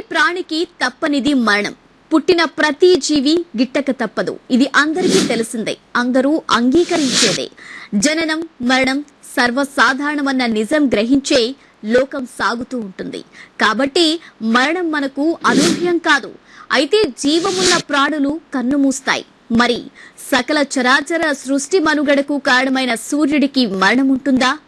ప్రాణికి తప్పనిది మరణం. పుట్టిన ప్రతి జీవి గిట్టక తప్పదు. ఇది అందరికీ తెలిసిందే. అందరూ అంగీకరించేదే. జననం మరణం సర్వసాధారణమన్న నిజం గ్రహించే లోకం సాగుతూ ఉంటుంది. కాబట్టి మరణం మనకు అనూహ్యం కాదు. అయితే జీవమున్న ప్రాణులు కన్నుమూస్తాయి. మరి సకల చరాచర సృష్టి మనుగడకు కారణమైన సూర్యుడికి మరణం ఉంటుందా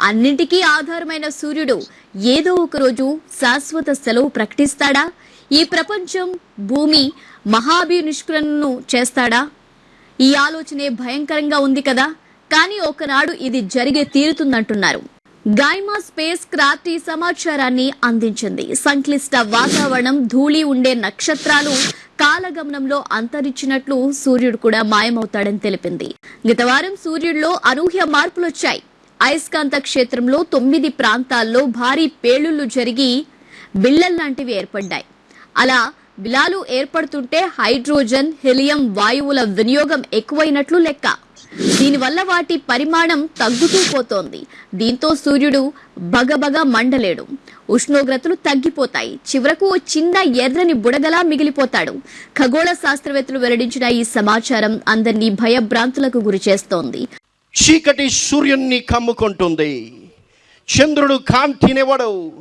అన్నింటికీ ఆధారమైన సూర్యుడు ఏదో ఒకరోజు శాశ్వత సెలవు ప్రకటిస్తాడా? ఈ ప్రపంచం భూమి మహాభినిష్కరణను చేస్తాడా? ఈ ఆలోచనే భయంకరంగా ఉంది కదా? కానీ ఒకనాడు ఇది జరిగే తీరుతుందంటున్నారు. గాయమా స్పేస్ క్రాఫ్ట్ ఈ సమాచారాన్ని అందించింది. సంక్లిష్ట వాతావరణం ధూళి ఉండే నక్షత్రాలు కాలగమనంలో అంతరించినట్లు సూర్యుడు కూడా మాయమవుతాడని తెలిపింది. గత వారం సూర్యుడిలో అనూహ్య మార్పులొచ్చాయి. అయస్కాంత క్షేత్రంలో తొమ్మిది ప్రాంతాల్లో భారీ పేలుళ్ళు జరిగి బిళ్ళల్లాంటివి ఏర్పడ్డాయి. అలా బిలాలు ఏర్పడుతుంటే హైడ్రోజన్ హెలియం వాయువుల వినియోగం ఎక్కువైనట్లు లెక్క. దీనివల్ల వాటి పరిమాణం తగ్గుతూ పోతోంది. దీంతో సూర్యుడు బగబగ మండలేడు. ఉష్ణోగ్రతలు తగ్గిపోతాయి. చివరకు ఓ చిన్న ఎర్రని బుడగలా మిగిలిపోతాడు. ఖగోళ శాస్త్రవేత్తలు వెల్లడించిన ఈ సమాచారం అందరినీ భయభ్రాంతులకు గురి చేస్తోంది. చీకటి సూర్యుణ్ణి కమ్ముకుంటుంది. చంద్రుడు కాంతినివ్వడు.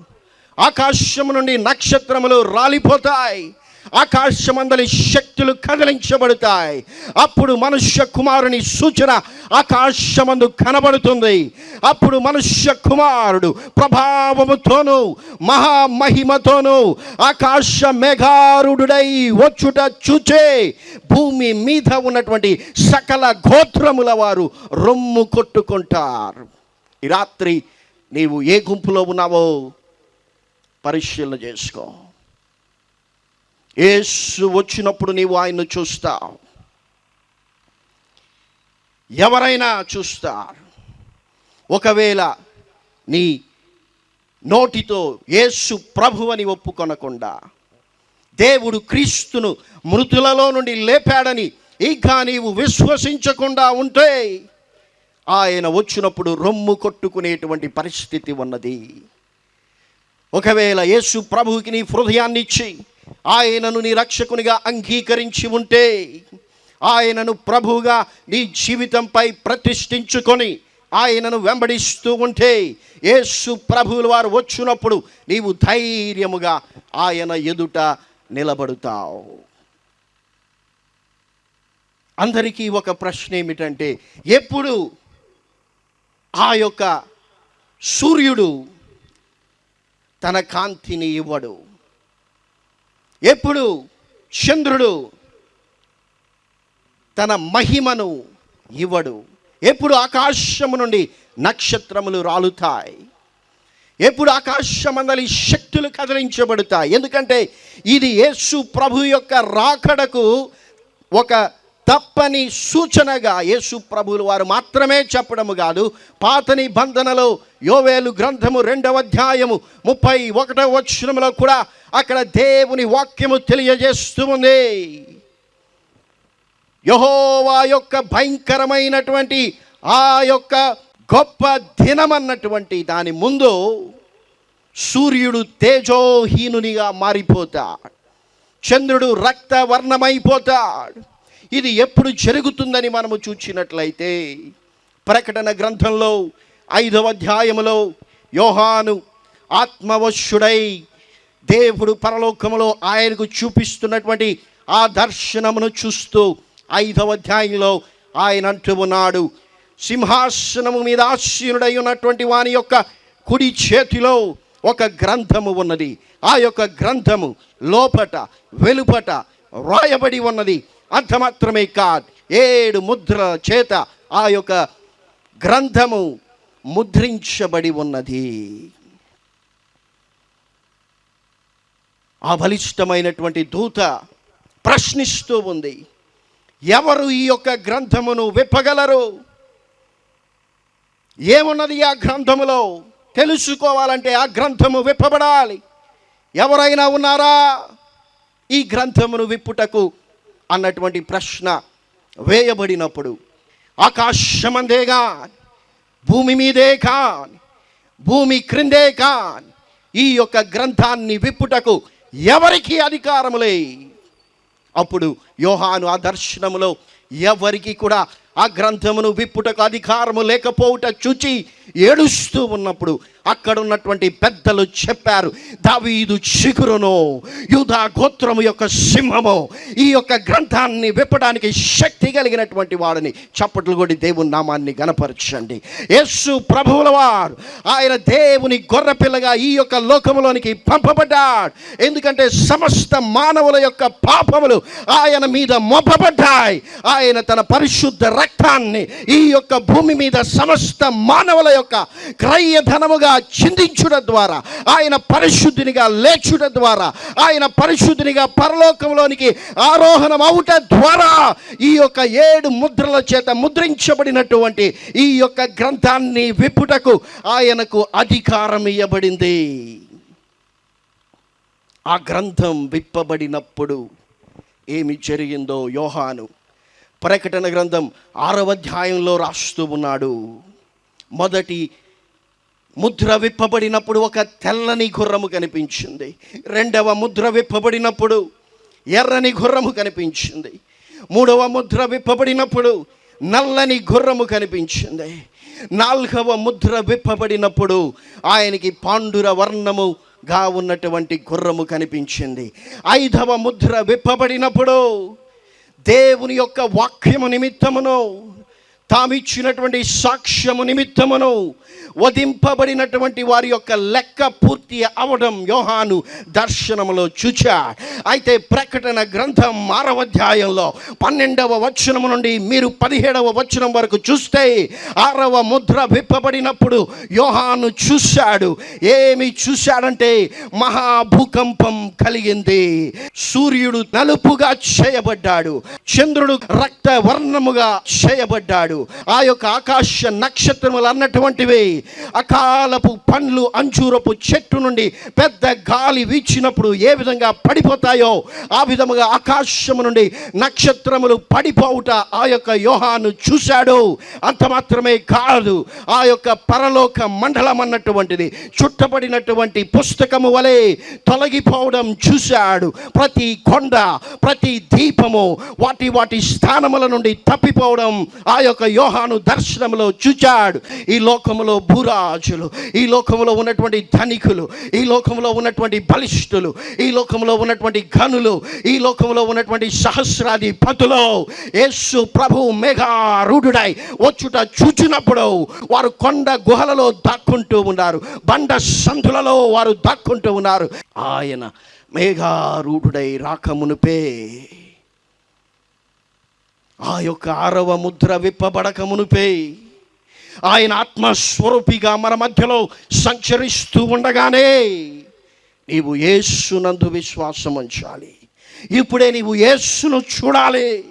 ఆకాశము నుండి నక్షత్రములు రాలిపోతాయి. ఆకాశమందలి శక్తులు కదిలించబడతాయి. అప్పుడు మనుష్య కుమారుని సూచన ఆకాశమందు కనబడుతుంది. అప్పుడు మనుష్య కుమారుడు ప్రభావముతోను మహామహిమతోను ఆకాశ మేఘారుడై వచ్చుట చూచే భూమి మీద ఉన్నటువంటి సకల గోత్రముల వారు రొమ్ము కొట్టుకుంటారు. ఈ రాత్రి నీవు ఏ గుంపులో ఉన్నావో పరిశీలన చేసుకో. యేసు వచ్చినప్పుడు నీవు ఆయన్ను చూస్తావు ఎవరైనా చూస్తారు ఒకవేళ నీ నోటితో యేసు ప్రభు అని ఒప్పుకొనకుండా దేవుడు క్రీస్తును మృతులలో నుండి లేపాడని ఇంకా నీవు విశ్వసించకుండా ఉంటే ఆయన వచ్చినప్పుడు రొమ్ము కొట్టుకునేటువంటి పరిస్థితి ఉన్నది. ఒకవేళ యేసు ప్రభువుకి నీ హృదయాన్ని ఇచ్చి ఆయనను నీ రక్షకునిగా అంగీకరించి ఉంటే ఆయనను ప్రభువుగా నీ జీవితంపై ప్రతిష్ఠించుకొని ఆయనను వెంబడిస్తూ ఉంటే యేసు ప్రభువుల వారు వచ్చినప్పుడు నీవు ధైర్యముగా ఆయన ఎదుట నిలబడుతావు. అందరికీ ఒక ప్రశ్న ఏమిటంటే ఎప్పుడు ఆ యొక్క సూర్యుడు తన కాంతిని ఇవ్వడు? ఎప్పుడు చంద్రుడు తన మహిమను ఇవ్వడు. ఎప్పుడు ఆకాశము నుండి నక్షత్రములు రాలుతాయి. ఎప్పుడు ఆకాశమందలి శక్తులు కదిలించబడతాయి. ఎందుకంటే ఇది యేసు ప్రభు యొక్క రాకడకు ఒక తప్పని సూచనగా యేసు ప్రభువులు వారు మాత్రమే చెప్పడము కాదు పాత నిబంధనలో యోవేలు గ్రంథము రెండవ అధ్యాయము ముప్పై ఒకటవ వచనములో కూడా అక్కడ దేవుని వాక్యము తెలియజేస్తూ ఉంది. యహోవా యొక్క భయంకరమైనటువంటి ఆ యొక్క గొప్ప దినమన్నటువంటి దాని ముందు సూర్యుడు తేజోహీనునిగా మారిపోతాడు. చంద్రుడు రక్తవర్ణమైపోతాడు. ఇది ఎప్పుడు జరుగుతుందని మనము చూచినట్లయితే ప్రకటన గ్రంథంలో ఐదవ అధ్యాయములో యోహాను ఆత్మవశుడై దేవుడు పరలోకములో ఆయనకు చూపిస్తున్నటువంటి ఆ దర్శనమును చూస్తూ ఐదవ అధ్యాయంలో ఆయన అంటూ ఉన్నాడు సింహాసనము మీద ఆశీనుడై ఉన్నటువంటి వాని యొక్క కుడి చేతిలో ఒక గ్రంథము ఉన్నది. ఆ యొక్క గ్రంథము లోపట వెలుపట రాయబడి ఉన్నది. అంత మాత్రమే కాదు. ఏడు ముద్రల చేత ఆ యొక్క గ్రంథము ముద్రించబడి ఉన్నది. ఆ బలిష్టమైనటువంటి దూత ప్రశ్నిస్తూ ఉంది. ఎవరు ఈ యొక్క గ్రంథమును విప్పగలరు? ఏమున్నది ఆ గ్రంథములో? తెలుసుకోవాలంటే ఆ గ్రంథము విప్పబడాలి. ఎవరైనా ఉన్నారా? ఈ గ్రంథమును విప్పుటకు అన్నటువంటి ప్రశ్న వేయబడినప్పుడు ఆకాశమందే కాని భూమి మీదే కాని భూమి క్రిందే కాని ఈ యొక్క గ్రంథాన్ని విప్పుటకు ఎవరికి అధికారములే అప్పుడు యోహాను ఆ దర్శనములో ఎవరికి కూడా ఆ గ్రంథమును విప్పుటకు అధికారము లేకపోవుట చూచి ఏడుస్తూ ఉన్నప్పుడు అక్కడ ఉన్నటువంటి పెద్దలు చెప్పారు దావీదు చిగురును యూదా గోత్రము యొక్క సింహము ఈ యొక్క గ్రంథాన్ని విప్పడానికి శక్తి కలిగినటువంటి వాడిని చప్పట్లు కొడి దేవుని నామాన్ని గనపరచండి యేసు ప్రభువుల వారు ఆయన దేవుని గొర్రెపిల్లగా ఈ యొక్క లోకములోనికి పంపబడ్డాడు. ఎందుకంటే సమస్త మానవుల యొక్క పాపములు ఆయన మీద మోపబడ్డాయి. ఆయన తన పరిశుద్ధ రక్తాన్ని ఈ యొక్క భూమి మీద సమస్త మానవుల యొక్క క్రయధనముగా చిందించుట ద్వారా ఆయన పరిశుద్ధినిగా లేచుట ద్వారా ఆయన పరిశుద్ధినిగా పరలోకంలోనికి ఆరోహణం అవుట ద్వారా ఈ యొక్క ఏడు ముద్రల చేత ముద్రించబడినటువంటి ఈ యొక్క గ్రంథాన్ని విప్పుటకు ఆయనకు అధికారం ఇవ్వబడింది ఆ గ్రంథం విప్పబడినప్పుడు ఏమి జరిగిందో యోహాను ప్రకటన గ్రంథం ఆరవ అధ్యాయంలో రాస్తూ ఉన్నాడు. మొదటి ముద్ర విప్పబడినప్పుడు ఒక తెల్లని గుర్రము కనిపించింది. రెండవ ముద్ర విప్పబడినప్పుడు ఎర్రని గుర్రము కనిపించింది. మూడవ ముద్ర విప్పబడినప్పుడు నల్లని గుర్రము కనిపించింది. నాలుగవ ముద్ర విప్పబడినప్పుడు ఆయనకి పాండుర వర్ణముగా ఉన్నటువంటి గుర్రము కనిపించింది. ఐదవ ముద్ర విప్పబడినప్పుడు దేవుని యొక్క వాక్యము నిమిత్తమును తామిచ్చినటువంటి సాక్ష్యము నిమిత్తమును వధింపబడినటువంటి వారి యొక్క లెక్క పూర్తి అవడం యోహాను దర్శనములో చూచా. అయితే ప్రకటన గ్రంథం ఆరవ అధ్యాయంలో పన్నెండవ వచనము నుండి మీరు పదిహేడవ వచనం వరకు చూస్తే ఆరవ ముద్ర విప్పబడినప్పుడు యోహాను చూశాడు. ఏమి చూశాడంటే మహాభూకంపం కలిగింది. సూర్యుడు నలుపుగా చేయబడ్డాడు. చంద్రుడు రక్త వర్ణముగా చేయబడ్డాడు. ఆ యొక్క ఆకాశ నక్షత్రములు అన్నటువంటివి అకాలపు పండ్లు అంచూరపు చెట్టు నుండి పెద్ద గాలి వీచినప్పుడు ఏ విధంగా పడిపోతాయో ఆ విధముగా ఆకాశము నుండి నక్షత్రములు పడిపోవుట ఆ యొక్క యోహాను చూశాడు. అంత మాత్రమే కాదు ఆ యొక్క పరలోక మండలం అన్నటువంటిది చుట్టబడినటువంటి పుస్తకము వలె తొలగిపోవడం చూశాడు. ప్రతి కొండ ప్రతి దీపము వాటి వాటి స్థానముల నుండి తప్పిపోవడం ఆ యొక్క యోహాను దర్శనంలో చూచాడు. ఈ లోకములో భూరాజులు ఈ లోకంలో ఉన్నటువంటి ధనికులు ఈ లోకంలో ఉన్నటువంటి బలిష్ఠులు ఈ లోకంలో ఉన్నటువంటి ఘనులు ఈ లోకంలో ఉన్నటువంటి సహస్రాధిపతులు. యేసు ప్రభు మేఘారూఢుడై వచ్చుట చూచినప్పుడు వారు కొండ గుహలలో దాక్కుంటూ ఉన్నారు. బండ సంధులలో వారు దాక్కుంటూ ఉన్నారు. ఆయన మేఘారూఢుడై రాకమునుపే ఆ యొక్క ఆరవ ముద్ర విప్పబడక మునుపే ఆయన ఆత్మస్వరూపిగా మన మధ్యలో సంచరిస్తూ ఉండగానే నీవు ఏసునందు విశ్వాసం ఉంచాలి. ఇప్పుడే నీవు ఏసును చూడాలి.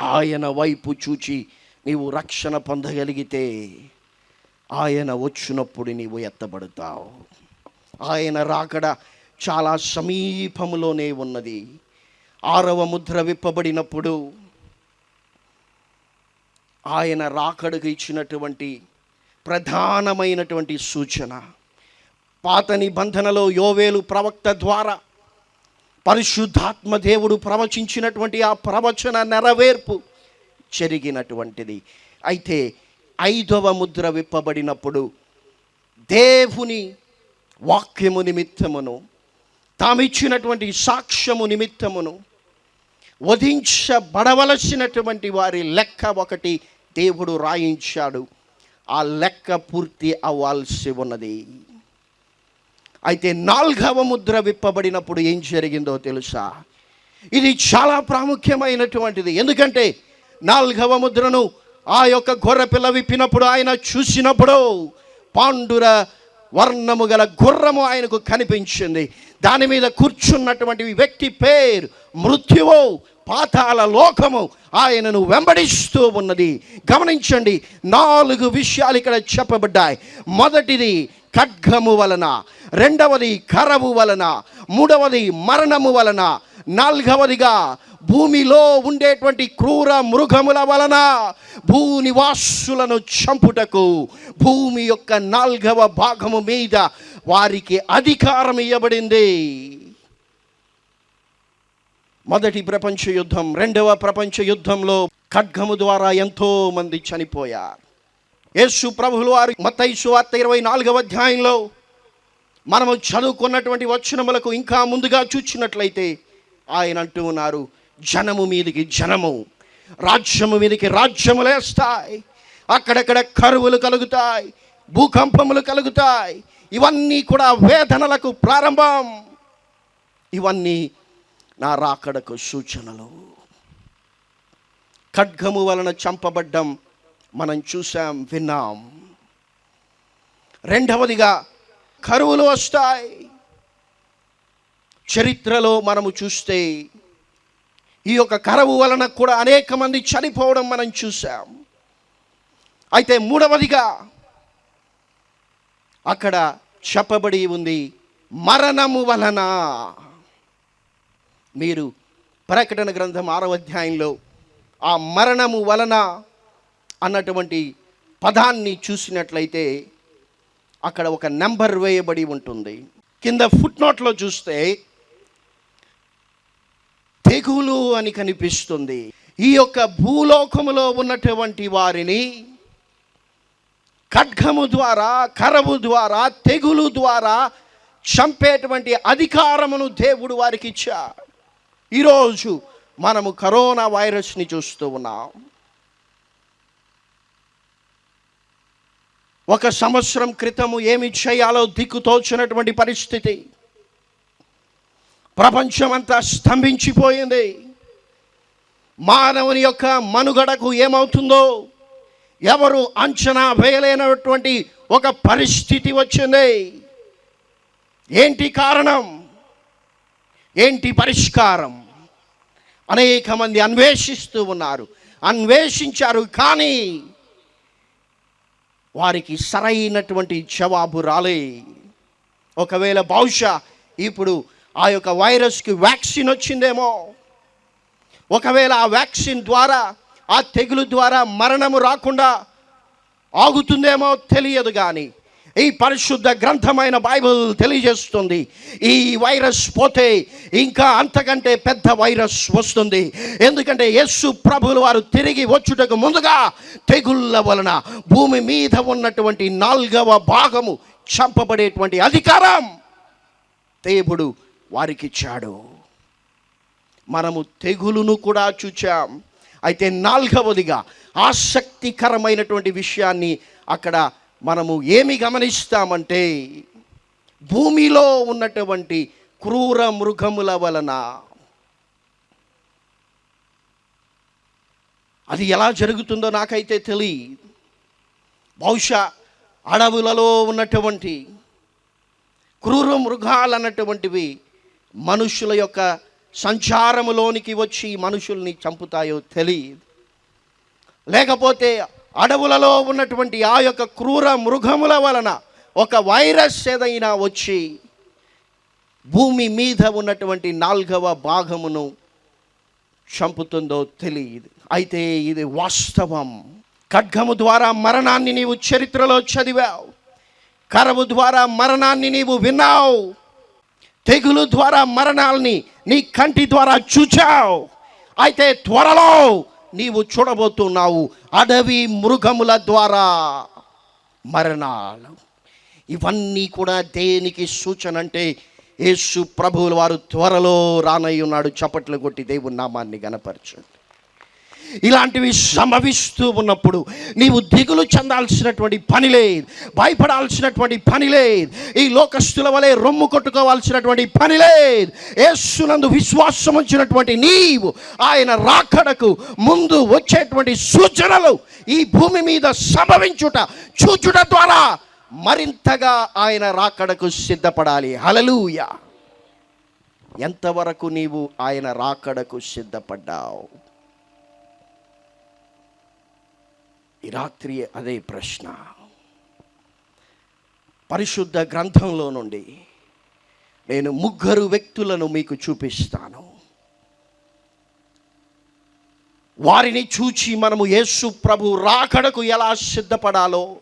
ఆయన వైపు చూచి నీవు రక్షణ పొందగలిగితే ఆయన వచ్చినప్పుడు నీవు ఎత్తబడతావు. ఆయన రాకడ చాలా సమీపంలోనే ఉన్నది. ఆరవ ముద్ర విప్పబడినప్పుడు ఆయన రాకడకు ఇచ్చినటువంటి ప్రధానమైనటువంటి సూచన. పాత నిబంధనలో యోవేలు ప్రవక్త ద్వారా పరిశుద్ధాత్మ దేవుడు ప్రవచించినటువంటి ఆ ప్రవచన నెరవేర్పు జరిగినటువంటిది. అయితే ఐదవ ముద్ర విప్పబడినప్పుడు దేవుని వాక్యము నిమిత్తమును తామిచ్చినటువంటి సాక్ష్యము నిమిత్తమును వధించబడవలసినటువంటి వారి లెక్క ఒకటి దేవుడు రాయించాడు. ఆ లెక్క పూర్తి అవ్వాల్సి ఉన్నది. అయితే నాలుగవ ముద్ర విప్పబడినప్పుడు ఏం జరిగిందో తెలుసా? ఇది చాలా ప్రాముఖ్యమైనటువంటిది. ఎందుకంటే నాలుగవ ముద్రను ఆ యొక్క గొర్రె పిల్ల విప్పినప్పుడు ఆయన చూసినప్పుడు పాండుర వర్ణము గల గుర్రము ఆయనకు కనిపించింది. దాని మీద కూర్చున్నటువంటి వ్యక్తి పేరు మృత్యువు. పాతాల లోకము ఆయనను వెంబడిస్తూ ఉన్నది. గమనించండి నాలుగు విషయాలు ఇక్కడ చెప్పబడ్డాయి. మొదటిది ఖడ్గము వలన రెండవది కరవు వలన మూడవది మరణము వలన నాలుగవదిగా భూమిలో ఉండేటువంటి క్రూర మృగముల వలన భూనివాసులను చంపుటకు భూమి యొక్క నాల్గవ భాగము మీద వారికి అధికారం ఇవ్వబడింది మొదటి ప్రపంచ యుద్ధం రెండవ ప్రపంచ యుద్ధంలో ఖడ్గము ద్వారా ఎంతో మంది చనిపోయారు. యేసు ప్రభులు వారు మతైసు వార్త ఇరవై నాలుగవ అధ్యాయంలో మనము చదువుకున్నటువంటి వచనములకు ఇంకా ముందుగా చూచినట్లయితే ఆయన అంటూ ఉన్నారు జనము మీదికి జనము రాజ్యము మీదికి రాజ్యము లేస్తాయి. అక్కడక్కడ కరువులు కలుగుతాయి భూకంపములు కలుగుతాయి. ఇవన్నీ కూడా వేదనలకు ప్రారంభం. ఇవన్నీ నా రాకడకు సూచనలు. ఖడ్గము వలన చంపబడ్డం మనం చూసాం విన్నాం. రెండవదిగా కరువులు వస్తాయి. చరిత్రలో మనము చూస్తే ఈ యొక్క కరువు వలన కూడా అనేక మంది చనిపోవడం మనం చూసాం అయితే మూడవదిగా అక్కడ చెప్పబడి ఉంది మరణము వలన. మీరు ప్రకటన గ్రంథం ఆరవ అధ్యాయంలో ఆ మరణము వలన అన్నటువంటి పదాన్ని చూసినట్లయితే అక్కడ ఒక నెంబర్ వేయబడి ఉంటుంది. కింద ఫుట్ నోట్లో చూస్తే తెగులు అని కనిపిస్తుంది. ఈ యొక్క భూలోకములో ఉన్నటువంటి వారిని ఖడ్గము ద్వారా కరవు ద్వారా తెగులు ద్వారా చంపేటువంటి అధికారమును దేవుడు వారికి ఇచ్చాడు. ఈరోజు మనము కరోనా వైరస్ని చూస్తూ ఉన్నాం. ఒక సంవత్సరం క్రితము ఏమి చేయాలో దిక్కుతోచినటువంటి పరిస్థితి. ప్రపంచమంతా స్తంభించిపోయింది. మానవుని యొక్క మనుగడకు ఏమవుతుందో ఎవరు అంచనా వేయలేనటువంటి ఒక పరిస్థితి వచ్చింది. ఏంటి కారణం? ఏంటి పరిష్కారం? అనేక మంది అన్వేషిస్తూ ఉన్నారు. అన్వేషించారు కానీ వారికి సరైనటువంటి జవాబు రాలే. ఒకవేళ బహుశా ఇప్పుడు ఆ యొక్క వైరస్కి వ్యాక్సిన్ వచ్చిందేమో. ఒకవేళ ఆ వ్యాక్సిన్ ద్వారా ఆ తెగులు ద్వారా మరణము రాకుండా ఆగుతుందేమో తెలియదు కానీ ఈ పరిశుద్ధ గ్రంథమైన బైబిల్ తెలియజేస్తుంది. ఈ వైరస్ పోతే ఇంకా అంతకంటే పెద్ద వైరస్ వస్తుంది. ఎందుకంటే యేసు ప్రభులు వారు తిరిగి వచ్చుటకు ముందుగా తెగుళ్ళ వలన భూమి మీద ఉన్నటువంటి నాలుగవ భాగము చంపబడేటువంటి అధికారం దేవుడు వారికి ఇచ్చాడు మనము తెగులును కూడా చూచాం. అయితే నాలుగవదిగా ఆసక్తికరమైనటువంటి విషయాన్ని అక్కడ మనము ఏమి గమనిస్తామంటే భూమిలో ఉన్నటువంటి క్రూర మృగముల వలన అది ఎలా జరుగుతుందో నాకైతే తెలియదు. బహుశా అడవులలో ఉన్నటువంటి క్రూర మృగాలు అన్నటువంటివి మనుషుల యొక్క సంచారములోనికి వచ్చి మనుషుల్ని చంపుతాయో తెలియదు. లేకపోతే అడవులలో ఉన్నటువంటి ఆ యొక్క క్రూర మృగముల వలన ఒక వైరస్ ఏదైనా వచ్చి భూమి మీద ఉన్నటువంటి నాలుగవ భాగమును చంపుతుందో తెలియదు. అయితే ఇది వాస్తవం. ఖడ్గము ద్వారా మరణాన్ని నీవు చరిత్రలో చదివావు. కరవు ద్వారా మరణాన్ని నీవు విన్నావు. తెగులు ద్వారా మరణాల్ని నీ కంటి ద్వారా చూచావు. అయితే త్వరలో నీవు చూడబోతున్నావు అడవి మృగముల ద్వారా మరణాలు. ఇవన్నీ కూడా దేనికి సూచన అంటే యేసు ప్రభువుల వారు త్వరలో రానయ్యున్నాడు చప్పట్లు కొట్టి దేవుని నామాన్ని గనపరచండి ఇలాంటివి సంభవిస్తూ ఉన్నప్పుడు నీవు దిగులు చెందాల్సినటువంటి పని లేదు భయపడాల్సినటువంటి పని లేదు ఈ లోకస్తుల వలె రొమ్ము కొట్టుకోవాల్సినటువంటి పని లేదు. యేసునందు విశ్వాసం ఉంచినటువంటి నీవు ఆయన రాకడకు ముందు వచ్చేటువంటి సూచనలు ఈ భూమి మీద సంభవించుట చూచుట ద్వారా మరింతగా ఆయన రాకడకు సిద్ధపడాలి. హలలుయ ఎంతవరకు నీవు ఆయన రాకడకు సిద్ధపడ్డావు? ఈ రాత్రి అదే ప్రశ్న. పరిశుద్ధ గ్రంథంలో నుండి నేను ముగ్గురు వ్యక్తులను మీకు చూపిస్తాను. వారిని చూచి మనము యేసు ప్రభు రాకడకు ఎలా సిద్ధపడాలో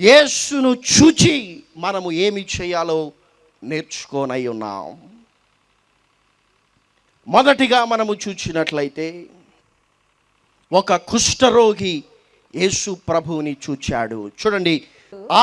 యేసును చూచి మనము ఏమి చేయాలో నేర్చుకోనై ఉన్నాం. మొదటిగా మనము చూచినట్లయితే ఒక కుష్ఠరోగి యేసు ప్రభువుని చూచాడు. చూడండి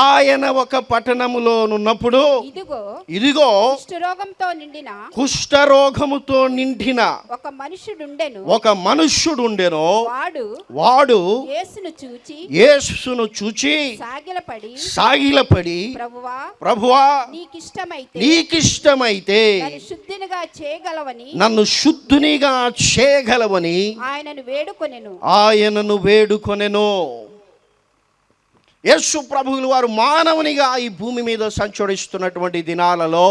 ఆయన ఒక పట్టణములోనున్నప్పుడు ఇదిగో ఇదిగో కుష్ఠరోగంతో నిండిన కుష్ఠరోగముతో నిండిన ఒక మనుషుడుండెను ఒక మనుష్యుడుండెను. వాడు వాడు యేసును చూచి యేసును చూచి సాగిలపడి సాగిలపడి ప్రభువా ప్రభువా నీకిష్టమైతే నీకిష్టమైతే శుద్ధినిగా చేయగలవని నన్ను శుద్ధునిగా చేయగలవని ఆయనను వేడుకొనెను. ఆయనను వేడుకొనెను. యేసు ప్రభువులు వారు మానవునిగా ఈ భూమి మీద సంచరిస్తున్నటువంటి దినాలలో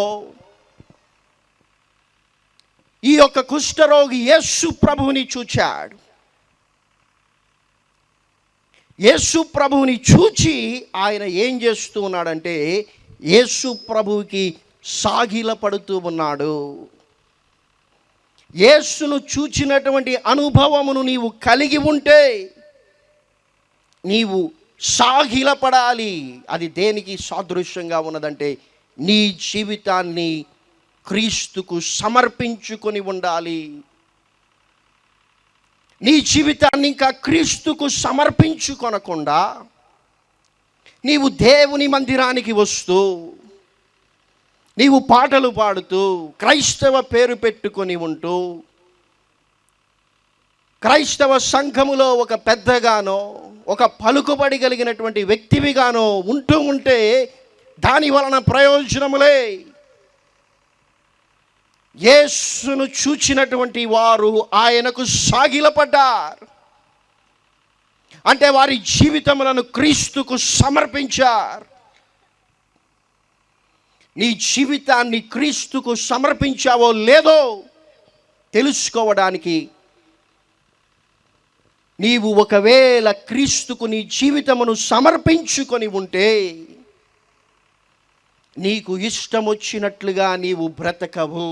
ఈ యొక్క కుష్ఠరోగి యేసు ప్రభువుని చూచాడు. యేసు ప్రభువుని చూచి ఆయన ఏం చేస్తూ ఉన్నాడంటే యేసు ప్రభువుకి సాగిల పడుతూ ఉన్నాడు. యేసును చూచినటువంటి అనుభవమును నీవు కలిగి ఉంటే నీవు సాగిలపడాలి. అది దేనికి సాదృశ్యంగా ఉన్నదంటే నీ జీవితాన్ని క్రీస్తుకు సమర్పించుకొని ఉండాలి. నీ జీవితాన్ని ఇంకా క్రీస్తుకు సమర్పించుకొనకుండా నీవు దేవుని మందిరానికి వస్తూ నీవు పాటలు పాడుతూ క్రైస్తవ పేరు పెట్టుకొని ఉంటూ క్రైస్తవ సంఘములో ఒక పెద్దగానో ఒక పలుకుబడి కలిగినటువంటి వ్యక్తివిగానో ఉంటూ ఉంటే దాని వలన ప్రయోజనములే. యేసును చూచినటువంటి వారు ఆయనకు సాగిలపడ్డారు. అంటే వారి జీవితములను క్రీస్తుకు సమర్పించారు. నీ జీవితాన్ని క్రీస్తుకు సమర్పించావో లేదో తెలుసుకోవడానికి నీవు ఒకవేళ క్రీస్తుకు నీ జీవితమును సమర్పించుకొని ఉంటే నీకు ఇష్టం వచ్చినట్లుగా నీవు బ్రతకవు.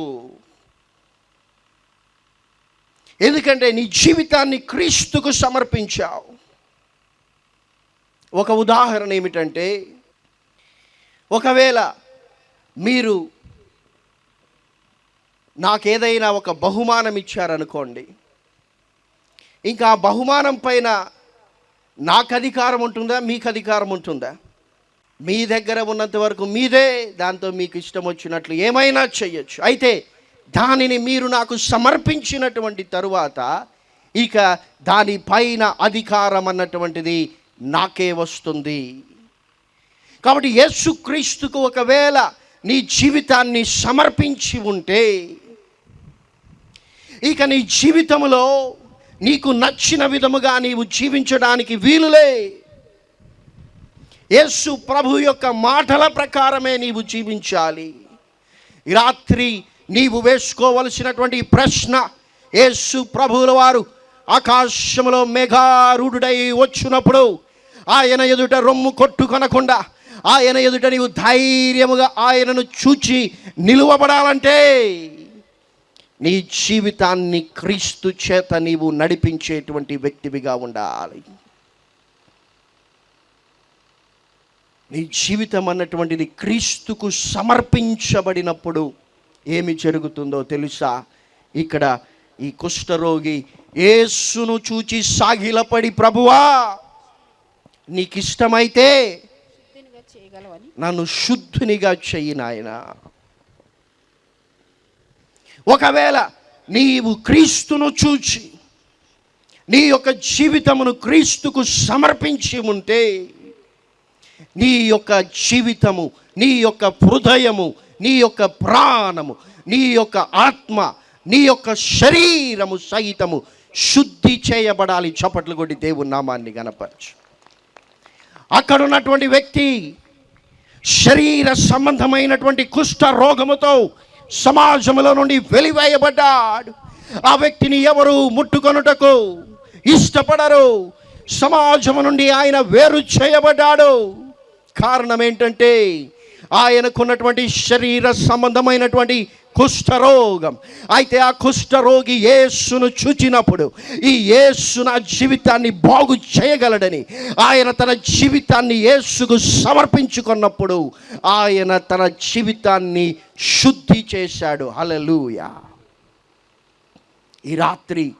ఎందుకంటే నీ జీవితాన్ని క్రీస్తుకు సమర్పించావు. ఒక ఉదాహరణ ఏమిటంటే ఒకవేళ మీరు నాకేదైనా ఒక బహుమానం ఇచ్చారనుకోండి ఇంకా ఆ బహుమానం పైన నాకు అధికారం ఉంటుందా మీకు అధికారం ఉంటుందా మీ దగ్గర ఉన్నంత వరకు మీదే దాంతో మీకు ఇష్టం వచ్చినట్లు ఏమైనా చేయొచ్చు అయితే దానిని మీరు నాకు సమర్పించినటువంటి తరువాత ఇక దానిపైన అధికారం అన్నటువంటిది నాకే వస్తుంది. కాబట్టి యేసుక్రీస్తుకు ఒకవేళ నీ జీవితాన్ని సమర్పించి ఉంటే ఇక నీ జీవితంలో నీకు నచ్చిన విధముగా నీవు జీవించడానికి వీలులే. యేసు ప్రభు యొక్క మాటల ప్రకారమే నీవు జీవించాలి. రాత్రి నీవు వేసుకోవలసినటువంటి ప్రశ్న యేసు ప్రభువుల వారు ఆకాశంలో మేఘారూఢుడై వచ్చినప్పుడు ఆయన ఎదుట రొమ్ము కొట్టుకొనకుండా ఆయన ఎదుట నీవు ధైర్యముగా ఆయనను చూచి నిలువబడాలంటే నీ జీవితాన్ని క్రీస్తు చేత నీవు నడిపించేటువంటి వ్యక్తివిగా ఉండాలి. నీ జీవితం అన్నటువంటిది క్రీస్తుకు సమర్పించబడినప్పుడు ఏమి జరుగుతుందో తెలుసా? ఇక్కడ ఈ కుష్ఠరోగి యేసును చూచి సాగిలపడి ప్రభువా నీకు ఇష్టమైతే శుద్ధినిగా చేయగలవని నన్ను శుద్ధునిగా చెయ్యి నాయన. ఒకవేళ నీవు క్రీస్తును చూచి నీ యొక్క జీవితమును క్రీస్తుకు సమర్పించి ఉంటే నీ యొక్క జీవితము నీ యొక్క హృదయము నీ యొక్క ప్రాణము నీ యొక్క ఆత్మ నీ యొక్క శరీరము సహితము శుద్ధి చేయబడాలి. చప్పట్లు కొట్టి దేవుని నామాన్ని కనపరచు అక్కడ ఉన్నటువంటి వ్యక్తి శరీర సంబంధమైనటువంటి కుష్ఠ రోగముతో సమాజంలో నుండి వెలివేయబడ్డాడు. ఆ వ్యక్తిని ఎవరు ముట్టుకొనుటకు ఇష్టపడరు. సమాజం నుండి ఆయన వేరు చేయబడ్డాడు. కారణం ఏంటంటే ఆయనకున్నటువంటి శరీర సంబంధమైనటువంటి కుష్ఠరోగం. అయితే ఆ కుష్ఠరోగి యేసును చూచినప్పుడు ఈ యేసు నా జీవితాన్ని బాగు చేయగలడని ఆయన తన జీవితాన్ని యేసుకు సమర్పించుకున్నప్పుడు ఆయన తన జీవితాన్ని శుద్ధి చేశాడు. హల్లెలూయా. ఈ రాత్రి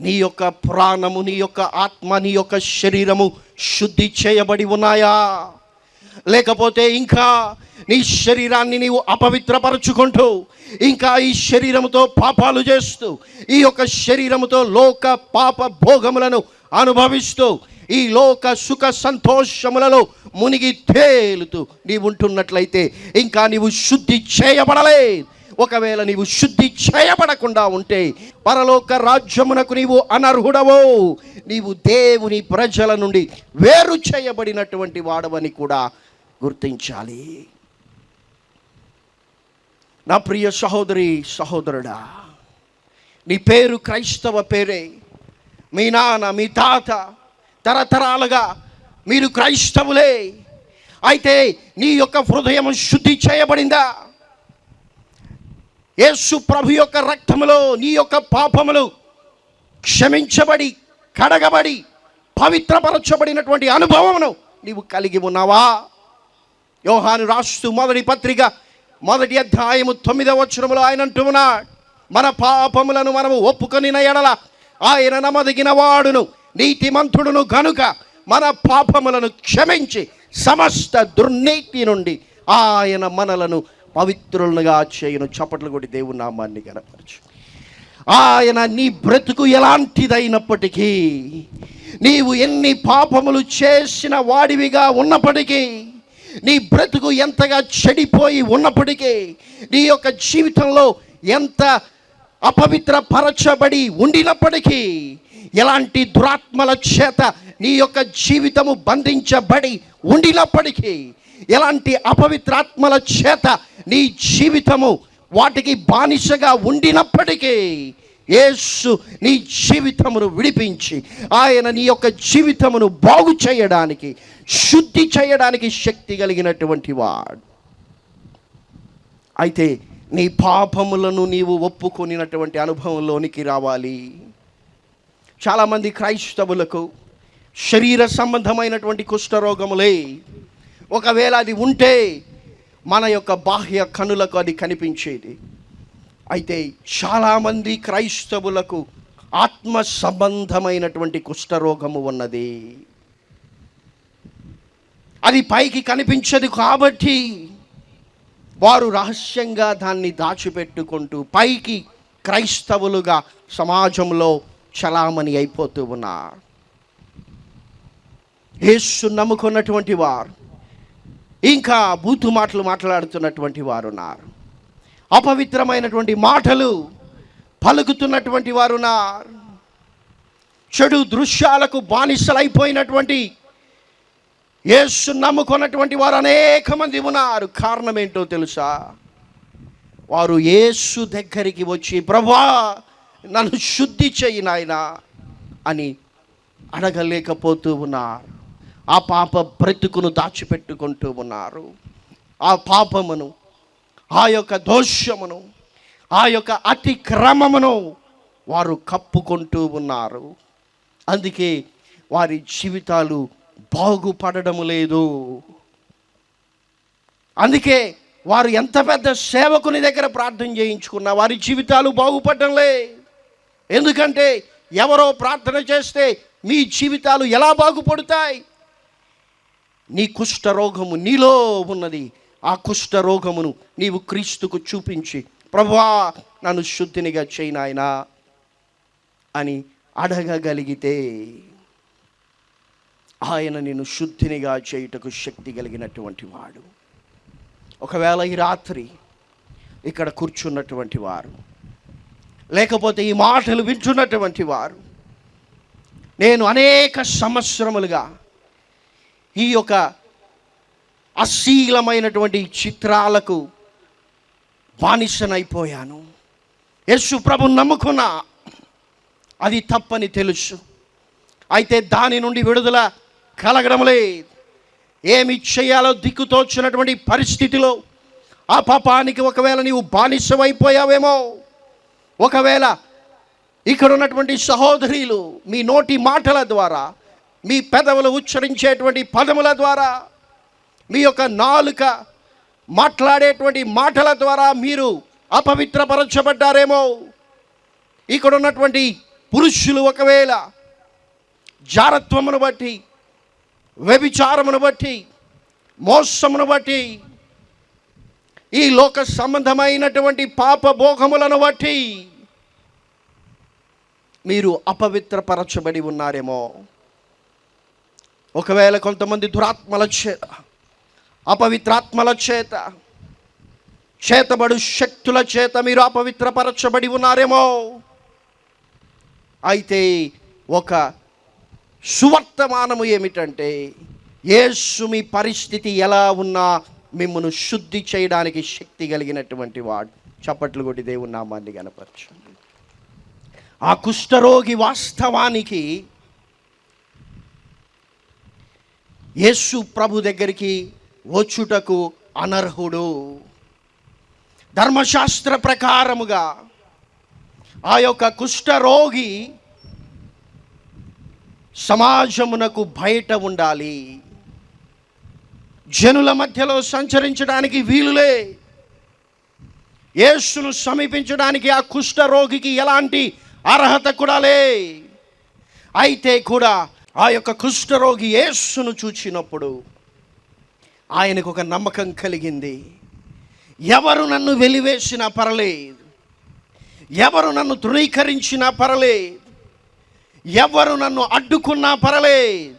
నీ యొక్క ప్రాణము నీ యొక్క ఆత్మ నీ యొక్క శరీరము శుద్ధి చేయబడి ఉన్నాయా? లేకపోతే ఇంకా నీ శరీరాన్ని నీవు అపవిత్రపరచుకుంటూ ఇంకా ఈ శరీరముతో పాపాలు చేస్తూ ఈ యొక్క శరీరముతో లోక పాప భోగములను అనుభవిస్తూ ఈ లోక సుఖ సంతోషములలో మునిగి తేలుతూ నీవు ఉంటున్నట్లయితే ఇంకా నీవు శుద్ధి చేయబడలేదు. ఒకవేళ నీవు శుద్ధి చేయబడకుండా ఉంటే పరలోక రాజ్యమునకు నీవు అనర్హుడవో నీవు దేవుని ప్రజల నుండి వేరు చేయబడినటువంటి వాడవని కూడా గుర్తించాలి. నా ప్రియ సహోదరి సహోదరుడా నీ పేరు క్రైస్తవ పేరే. మీ నాన్న మీ తాత తరతరాలుగా మీరు క్రైస్తవులే. అయితే నీ యొక్క హృదయం శుద్ధి చేయబడిందా? యేసు ప్రభు యొక్క రక్తములో నీ యొక్క పాపములు క్షమించబడి కడగబడి పవిత్రపరచబడినటువంటి అనుభవమును నీవు కలిగి ఉన్నావా? యోహాను రాస్తూ మొదటి పత్రిక మొదటి అధ్యాయము తొమ్మిదవ వచనములో ఆయన అంటున్నాడు. మన పాపములను మనము ఒప్పుకొని ఎడల ఆయన నమదగిన వాడును నీతిమంతుడును కనుక మన పాపములను క్షమించి సమస్త దుర్నీతి నుండి ఆయన మనలను పవిత్రులుగా చేయను. చప్పట్లు కొట్టి దేవుని నామాన్ని గనపరచు ఆయన నీ బ్రతుకు ఎలాంటిదైనప్పటికీ నీవు ఎన్ని పాపములు చేసిన వాడివిగా ఉన్నప్పటికీ నీ బ్రతుకు ఎంతగా చెడిపోయి ఉన్నప్పటికీ నీ యొక్క జీవితంలో ఎంత అపవిత్ర పరచబడి ఉండినప్పటికీ ఎలాంటి దురాత్మల చేత నీ యొక్క జీవితము బంధించబడి ఉండినప్పటికీ ఎలాంటి అపవిత్రాత్మల చేత నీ జీవితము వాటికి బానిసగా ఉండినప్పటికీ యేసు నీ జీవితమును విడిపించి ఆయన నీ యొక్క జీవితమును బాగు చేయడానికి శుద్ధి చేయడానికి శక్తి కలిగినటువంటి వాడు. అయితే నీ పాపములను నీవు ఒప్పుకొనినటువంటి అనుభవంలోనికి రావాలి. చాలామంది క్రైస్తవులకు శరీర సంబంధమైనటువంటి కుష్ఠరోగములే ఒకవేళ అది ఉంటే మన యొక్క బాహ్య కనులకు అది కనిపించేది. అయితే చాలామంది క్రైస్తవులకు ఆత్మ సంబంధమైనటువంటి కుష్ఠరోగము ఉన్నది. అది పైకి కనిపించదు కాబట్టి వారు రహస్యంగా దాన్ని దాచిపెట్టుకుంటూ పైకి క్రైస్తవులుగా సమాజంలో చలామణి అయిపోతూ ఉన్నారు. యేసు నమ్ముకున్నటువంటి వారు ఇంకా బూతు మాటలు మాట్లాడుతున్నటువంటి వారు ఉన్నారు. అపవిత్రమైనటువంటి మాటలు పలుకుతున్నటువంటి వారు ఉన్నారు చెడు దృశ్యాలకు బానిసలైపోయినటువంటి యేసు నమ్ముకున్నటువంటి వారు అనేక మంది ఉన్నారు. కారణం ఏంటో తెలుసా? వారు యేసు దగ్గరికి వచ్చి ప్రభా నన్ను శుద్ధి చేయి నాయనా అని అడగలేకపోతూ ఉన్నారు. ఆ పాప బ్రతుకును దాచిపెట్టుకుంటూ ఉన్నారు. ఆ పాపమును ఆ యొక్క దోష్యమును ఆ యొక్క అతిక్రమమును వారు కప్పుకుంటూ ఉన్నారు. అందుకే వారి జీవితాలు బాగుపడడం లేదు. అందుకే వారు ఎంత పెద్ద సేవకుని దగ్గర ప్రార్థన చేయించుకున్నా వారి జీవితాలు బాగుపడడంలే ఎందుకంటే ఎవరో ప్రార్థన చేస్తే మీ జీవితాలు ఎలా బాగుపడతాయి? నీ కుష్ఠరోగము నీలో ఉన్నది. ఆ కుష్ఠరోగమును నీవు క్రీస్తుకు చూపించి ప్రభా నన్ను శుద్ధినిగా చేయి అని అడగగలిగితే ఆయన నేను శుద్ధినిగా చేయుటకు శక్తి కలిగినటువంటి వాడు. ఒకవేళ ఈ రాత్రి ఇక్కడ కూర్చున్నటువంటి వారు లేకపోతే ఈ మాటలు వింటున్నటువంటి వారు నేను అనేక సంవత్సరములుగా ఈ యొక్క అశీలమైనటువంటి చిత్రాలకు బానిసనైపోయాను. యేసు ప్రభు నమ్ముకున్నా అది తప్పని తెలుసు. అయితే దాని నుండి విడుదల కలగడం లేదు ఏమి చేయాలో దిక్కుతోచినటువంటి పరిస్థితిలో ఆ పాపానికి ఒకవేళ నీవు బానిసమైపోయావేమో ఒకవేళ ఇక్కడ ఉన్నటువంటి సహోదరులు మీ నోటి మాటల ద్వారా మీ పెదవులు ఉచ్చరించేటువంటి పదముల ద్వారా మీ యొక్క నాలుక మాట్లాడేటువంటి మాటల ద్వారా మీరు అపవిత్రపరచబడ్డారేమో. ఇక్కడ ఉన్నటువంటి పురుషులు ఒకవేళ జారత్వమును బట్టి వ్యభిచారమును బట్టి మోసమును బట్టి ఈ లోక సంబంధమైనటువంటి పాప భోగములను బట్టి మీరు అపవిత్రపరచబడి ఉన్నారేమో. ఒకవేళ కొంతమంది దురాత్మల చేత అపవిత్రాత్మల చేత చేతబడు శక్తుల చేత మీరు అపవిత్రపరచబడి ఉన్నారేమో. అయితే ఒక సువర్తమానము ఏమిటంటే యేసు మీ పరిస్థితి ఎలా ఉన్నా మిమ్మల్ని శుద్ధి చేయడానికి శక్తి కలిగినటువంటి వాడు. చప్పట్లు కొట్టి దేవుని నామాన్ని కనపరచండి ఆ కుష్ఠరోగి వాస్తవానికి యేసు ప్రభు దగ్గరికి వచ్చుటకు అనర్హుడు. ధర్మశాస్త్ర ప్రకారముగా ఆ యొక్క కుష్ఠరోగి సమాజమునకు బయట ఉండాలి. జనుల మధ్యలో సంచరించడానికి వీలులే. యేసును సమీపించడానికి ఆ కుష్ఠరోగికి ఎలాంటి అర్హత కూడా లే. అయితే కూడా ఆ యొక్క కుష్ఠరోగి యేసును చూచినప్పుడు ఆయనకు ఒక నమ్మకం కలిగింది. ఎవరు నన్ను వెలివేసినా పర్లేదు. ఎవరు నన్ను ధృవీకరించినా పర్లేదు. ఎవరు నన్ను అడ్డుకున్నా పర్లేదు.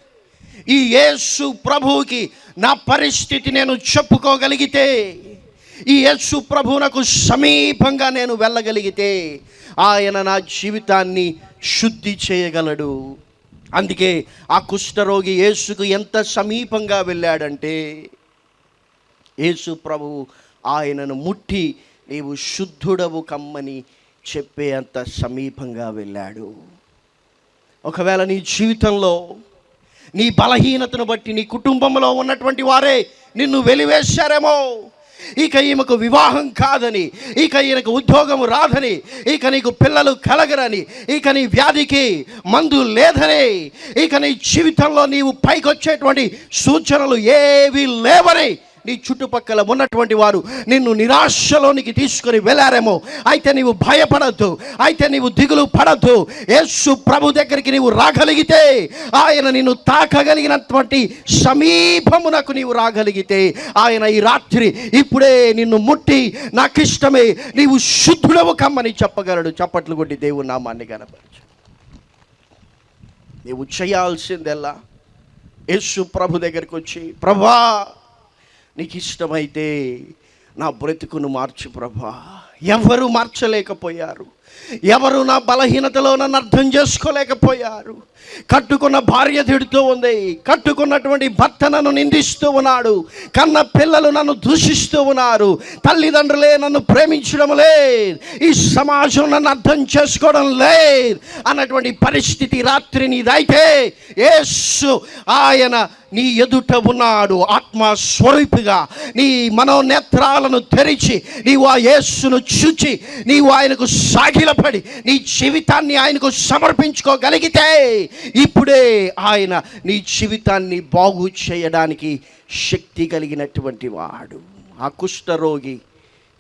ఈ యేసు ప్రభువుకి నా పరిస్థితి నేను చెప్పుకోగలిగితే ఈ యేసు ప్రభువునకు సమీపంగా నేను వెళ్ళగలిగితే ఆయన నా జీవితాన్ని శుద్ధి చేయగలడు. అందుకే ఆ కుష్ఠరోగి యేసుకు ఎంత సమీపంగా వెళ్ళాడంటే యేసు ప్రభు ఆయనను ముట్టి నీవు శుద్ధుడవు కమ్మని చెప్పే అంత సమీపంగా వెళ్ళాడు. ఒకవేళ నీ జీవితంలో నీ బలహీనతను బట్టి నీ కుటుంబంలో ఉన్నటువంటి వారే నిన్ను వెలివేశారేమో. ఇక ఈమెకు వివాహం కాదని ఇక ఈయనకు ఉద్యోగం రాదని ఇక నీకు పిల్లలు కలగరని ఇక నీ వ్యాధికి మందు లేదని ఇక నీ జీవితంలో నీవు పైకొచ్చేటువంటి సూచనలు ఏవి లేవని నీ చుట్టుపక్కల ఉన్నటువంటి వారు నిన్ను నిరాశలోనికి తీసుకొని వెళ్ళారేమో. అయితే నీవు భయపడద్దు. అయితే నీవు దిగులు పడద్దు. యేసు ప్రభు దగ్గరికి నీవు రాగలిగితే ఆయన నిన్ను తాకగలిగినటువంటి సమీపమునకు నీవు రాగలిగితే ఆయన ఈ రాత్రి ఇప్పుడే నిన్ను ముట్టి నాకు ఇష్టమే నీవు శుద్ధుడవు కమ్మని చెప్పగలడు. చప్పట్లు కొట్టి దేవుని నామాన్ని కనపరచు నీవు చేయాల్సిందెల్లా యేసు ప్రభు దగ్గరికి వచ్చి ప్రభా నీకు ఇష్టమైతే నా బ్రతుకును మార్చు ప్రభా. ఎవరు మార్చలేకపోయారు? ఎవరు నా బలహీనతలో నన్ను అర్థం చేసుకోలేకపోయారు? కట్టుకున్న భార్య తిడుతూ ఉంది. కట్టుకున్నటువంటి భర్త నన్ను నిందిస్తూ ఉన్నాడు. కన్న పిల్లలు నన్ను దూషిస్తూ ఉన్నారు. తల్లిదండ్రులే నన్ను ప్రేమించడం లేదు. ఈ సమాజం నన్ను అర్థం చేసుకోవడం లేదు అన్నటువంటి పరిస్థితి రాత్రి నీదైతే యేసు ఆయన నీ ఎదుట ఉన్నాడు ఆత్మస్వరూపిగా. నీ మనోనేత్రాలను తెరిచి నీవు ఆ యేసును చూచి నీవు ఆయనకు సాగిలపడి నీ జీవితాన్ని ఆయనకు సమర్పించుకోగలిగితే ఇప్పుడే ఆయన నీ జీవితాన్ని బాగు చేయడానికి శక్తి కలిగినటువంటి వాడు. ఆ కుష్ఠరోగి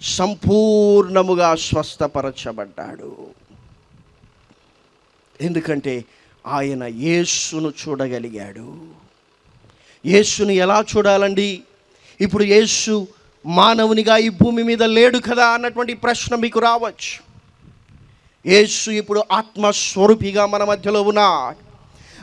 సంపూర్ణముగా స్వస్థపరచబడ్డాడు. ఎందుకంటే ఆయన యేసును చూడగలిగాడు. యేసుని ఎలా చూడాలండి? ఇప్పుడు యేసు మానవునిగా ఈ భూమి మీద లేడు కదా అన్నటువంటి ప్రశ్న మీకు రావచ్చు. యేసు ఇప్పుడు ఆత్మస్వరూపిగా మన మధ్యలో ఉన్నా.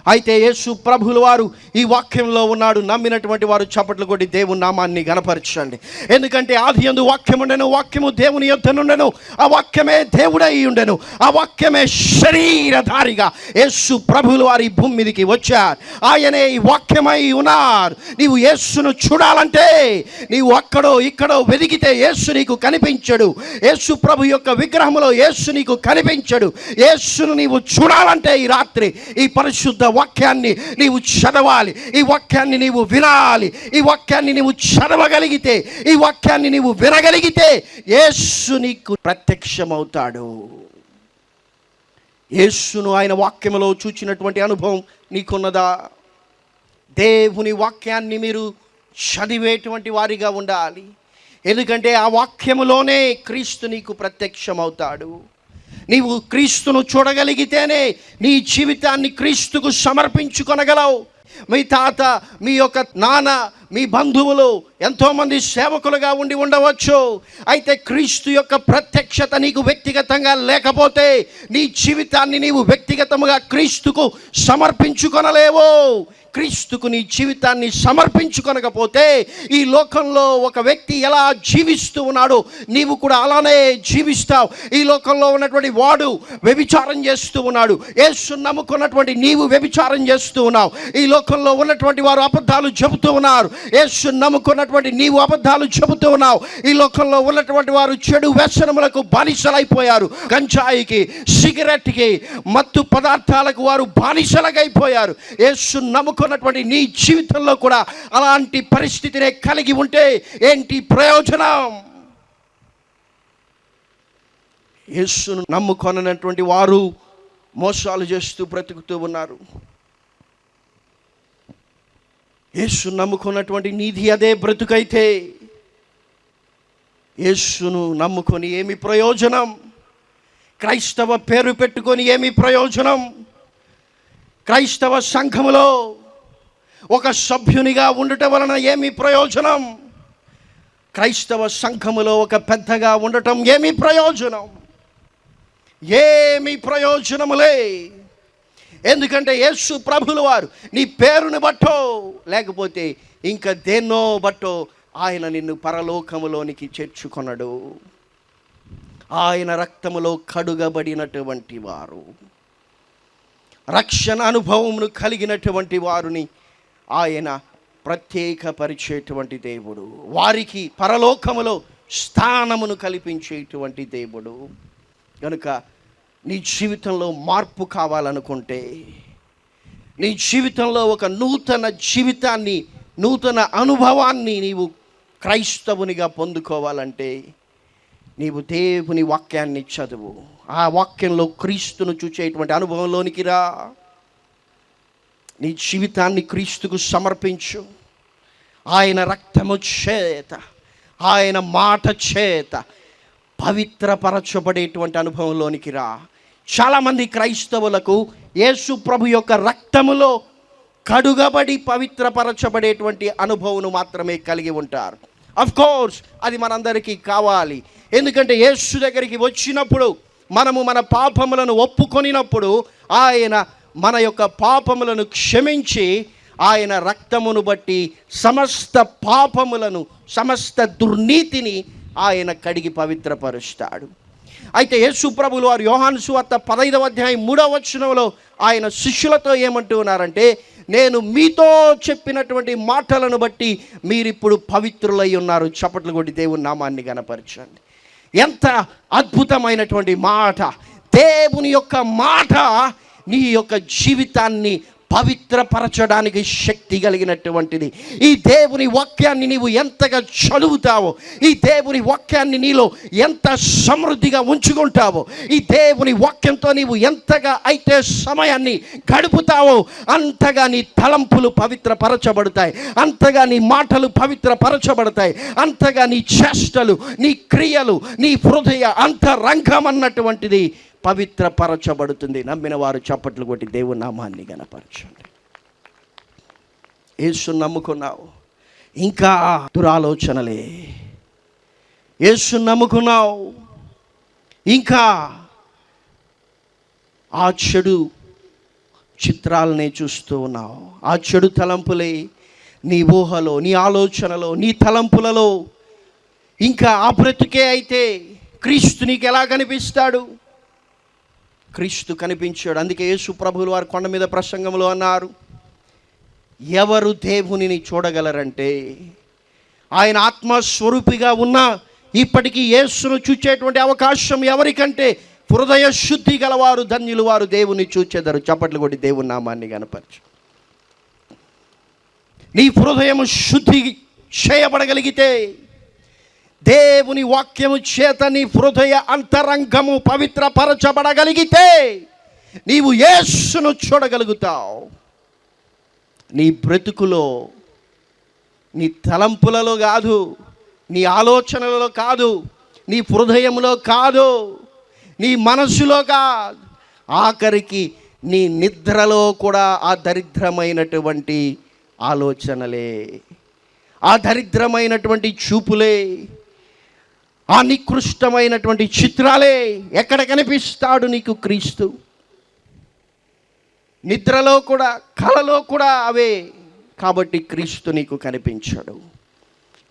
అయితే యేసు ప్రభులు వారు ఈ వాక్యంలో ఉన్నాడు నమ్మినటువంటి వారు చప్పట్లు కొట్టి దేవుని నామాన్ని గనపరచండి ఎందుకంటే ఆది ఎందు వాక్యం ఉండెను వాక్యము దేవుని యొద్ద నుండెను ఆ వాక్యమే దేవుడై ఉండెను ఆ వాక్యమే శరీరధారిగా యేసు ప్రభులు వారి భూమి మీదకి వచ్చారు. ఆయనే ఈ వాక్యమై ఉన్నారు. నీవు యేసును చూడాలంటే నీవు అక్కడో ఇక్కడో వెదిగితే యేసు నీకు కనిపించడు. యేసు ప్రభు యొక్క విగ్రహంలో యేసు నీకు కనిపించడు. యేసును నీవు చూడాలంటే ఈ రాత్రి ఈ పరిశుద్ధ వాక్యాన్ని నీవు చదవాలి. ఈ వాక్యాన్ని నీవు వినాలి. ఈ వాక్యాన్ని నీవు చదవగలిగితే ఈ వాక్యాన్ని నీవు వినగలిగితే యేసు నీకు ప్రత్యక్షమవుతాడు. యేసును ఆయన వాక్యములో చూచినటువంటి అనుభవం నీకున్నదా? దేవుని వాక్యాన్ని మీరు చదివేటువంటి వారిగా ఉండాలి. ఎందుకంటే ఆ వాక్యములోనే క్రీస్తు నీకు ప్రత్యక్షమవుతాడు. నీవు క్రీస్తును చూడగలిగితేనే నీ జీవితాన్ని క్రీస్తుకు సమర్పించుకొనగలవు. మీ తాత మీ యొక్క నాన్న మీ బంధువులు ఎంతోమంది సేవకులుగా ఉండి ఉండవచ్చు. అయితే క్రీస్తు యొక్క ప్రత్యక్షత నీకు వ్యక్తిగతంగా లేకపోతే నీ జీవితాన్ని నీవు వ్యక్తిగతముగా క్రీస్తుకు సమర్పించుకొనలేవు. క్రీస్తుకు నీ జీవితాన్ని సమర్పించుకొనకపోతే ఈ లోకంలో ఒక వ్యక్తి ఎలా జీవిస్తూ ఉన్నాడో నీవు కూడా అలానే జీవిస్తావు. ఈ లోకంలో ఉన్నటువంటి వాడు వ్యభిచారం చేస్తూ ఉన్నాడు. యేసు నమ్ముకున్నటువంటి నీవు వ్యభిచారం చేస్తూ ఉన్నావు. ఈ లోకంలో ఉన్నటువంటి వారు అబద్ధాలు చెబుతూ ఉన్నారు. యేసు నమ్ముకున్నటువంటి నీవు అబద్ధాలు చెబుతూ ఉన్నావు. ఈ లోకంలో ఉన్నటువంటి వారు చెడు వ్యసనములకు బానిసలైపోయారు. గంజాయికి సిగరెట్కి మత్తు పదార్థాలకు వారు బానిసలగైపోయారు. యేసు నమ్ముకున్నటువంటి నీ జీవితంలో కూడా అలాంటి పరిస్థితినే కలిగి ఉంటే ఏంటి ప్రయోజనం? యేసును నమ్ముకొనటువంటి వారు మోసాలు చేస్తూ బ్రతుకుతూ ఉన్నారు. యేసు నమ్ముకున్నటువంటి నీది అదే బ్రతుకైతే యేసును నమ్ముకొని ఏమి ప్రయోజనం? క్రైస్తవ పేరు పెట్టుకొని ఏమి ప్రయోజనం? క్రైస్తవ సంఘములో ఒక సభ్యునిగా ఉండటం వలన ఏమి ప్రయోజనం? క్రైస్తవ సంఘములో ఒక పెద్దగా ఉండటం ఏమి ప్రయోజనం? ఏమి ప్రయోజనములే? ఎందుకంటే యేసు ప్రభులు వారు నీ పేరుని బట్టో లేకపోతే ఇంకా దేన్నో బట్టో ఆయన నిన్ను పరలోకములోనికి చేర్చుకొనడు. ఆయన రక్తములో కడుగబడినటువంటి వారు. రక్షణ అనుభవమును కలిగినటువంటి వారిని ఆయన ప్రత్యేకపరిచేటువంటి దేవుడు. వారికి పరలోకములో స్థానమును కల్పించేటువంటి దేవుడు. కనుక నీ జీవితంలో మార్పు కావాలనుకుంటే నీ జీవితంలో ఒక నూతన జీవితాన్ని నూతన అనుభవాన్ని నీవు క్రైస్తవునిగా పొందుకోవాలంటే నీవు దేవుని వాక్యాన్ని చదువు. ఆ వాక్యంలో క్రీస్తును చూచేటువంటి అనుభవంలోనికి రా. నీ జీవితాన్ని క్రీస్తుకు సమర్పించు. ఆయన రక్తము చేత ఆయన మాట చేత పవిత్రపరచబడేటువంటి అనుభవంలోనికి రా. చాలామంది క్రైస్తవులకు యేసు ప్రభు యొక్క రక్తములో కడుగబడి పవిత్రపరచబడేటువంటి అనుభవం మాత్రమే కలిగి ఉంటారు. అఫ్ కోర్స్ అది మనందరికీ కావాలి. ఎందుకంటే యేసు దగ్గరికి వచ్చినప్పుడు మనము మన పాపములను ఒప్పుకొనినప్పుడు ఆయన మన యొక్క పాపములను క్షమించి ఆయన రక్తమును బట్టి సమస్త పాపములను సమస్త దుర్నీతిని ఆయన కడిగి పవిత్రపరుస్తాడు. అయితే యేసు ప్రభులు వారు యోహాను సువార్త పదైదవ అధ్యాయం మూడవ వచనంలో ఆయన శిష్యులతో ఏమంటూ ఉన్నారంటే నేను మీతో చెప్పినటువంటి మాటలను బట్టి మీరిప్పుడు పవిత్రులై ఉన్నారు. చప్పట్లు కొట్టి దేవుని నామాన్ని గనపరచండి ఎంత అద్భుతమైనటువంటి మాట! దేవుని యొక్క మాట నీ యొక్క జీవితాన్ని పవిత్రపరచడానికి శక్తి కలిగినటువంటిది. ఈ దేవుని వాక్యాన్ని నీవు ఎంతగా చదువుతావో ఈ దేవుని వాక్యాన్ని నీలో ఎంత సమృద్ధిగా ఉంచుకుంటావో ఈ దేవుని వాక్యంతో నీవు ఎంతగా అయితే సమయాన్ని గడుపుతావో అంతగా నీ తలంపులు పవిత్రపరచబడతాయి. అంతగా నీ మాటలు పవిత్రపరచబడతాయి. అంతగా నీ చేష్టలు నీ క్రియలు నీ హృదయ అంతరంగం అన్నటువంటిది పవిత్రపరచబడుతుంది. నమ్మిన వారు చప్పట్లు కొట్టి దేవుని నామాన్ని గనపరచండి. యేసు నమ్ముకున్నావు. ఇంకా దురాలోచనలే. యేసు నమ్ముకున్నావు. ఇంకా ఆ చెడు చిత్రాలనే చూస్తూ ఉన్నావు. ఆ చెడు తలంపులే నీ ఊహలో నీ ఆలోచనలో నీ తలంపులలో. ఇంకా ఆ బ్రతుకే అయితే క్రీస్తు నీకు ఎలా కనిపిస్తాడు? క్రీస్తు కనిపించాడు. అందుకే యేసు ప్రభులు వారు కొండ మీద ప్రసంగంలో అన్నారు ఎవరు దేవునిని చూడగలరంటే ఆయన ఆత్మస్వరూపిగా ఉన్న ఇప్పటికీ యేసును చూచేటువంటి అవకాశం ఎవరికంటే హృదయ శుద్ధి గలవారు ధన్యులు వారు దేవుని చూచేదారు. చప్పట్లు కొట్టి దేవుని నామాన్ని కనపరచు నీ హృదయం శుద్ధి చేయబడగలిగితే దేవుని వాక్యము చేత నీ హృదయ అంతరంగము పవిత్రపరచబడగలిగితే నీవు యేసును చూడగలుగుతావు. నీ బ్రతుకులో నీ తలంపులలో కాదు నీ ఆలోచనలలో కాదు నీ హృదయంలో కాదు నీ మనస్సులో కాదు ఆఖరికి నీ నిద్రలో కూడా ఆ దరిద్రమైనటువంటి ఆలోచనలే ఆ దరిద్రమైనటువంటి చూపులే ఆ నికృష్టమైనటువంటి చిత్రాలే ఎక్కడ కనిపిస్తాడు నీకు క్రీస్తు? నిద్రలో కూడా కళలో కూడా అవే. కాబట్టి క్రీస్తు నీకు కనిపించాడు.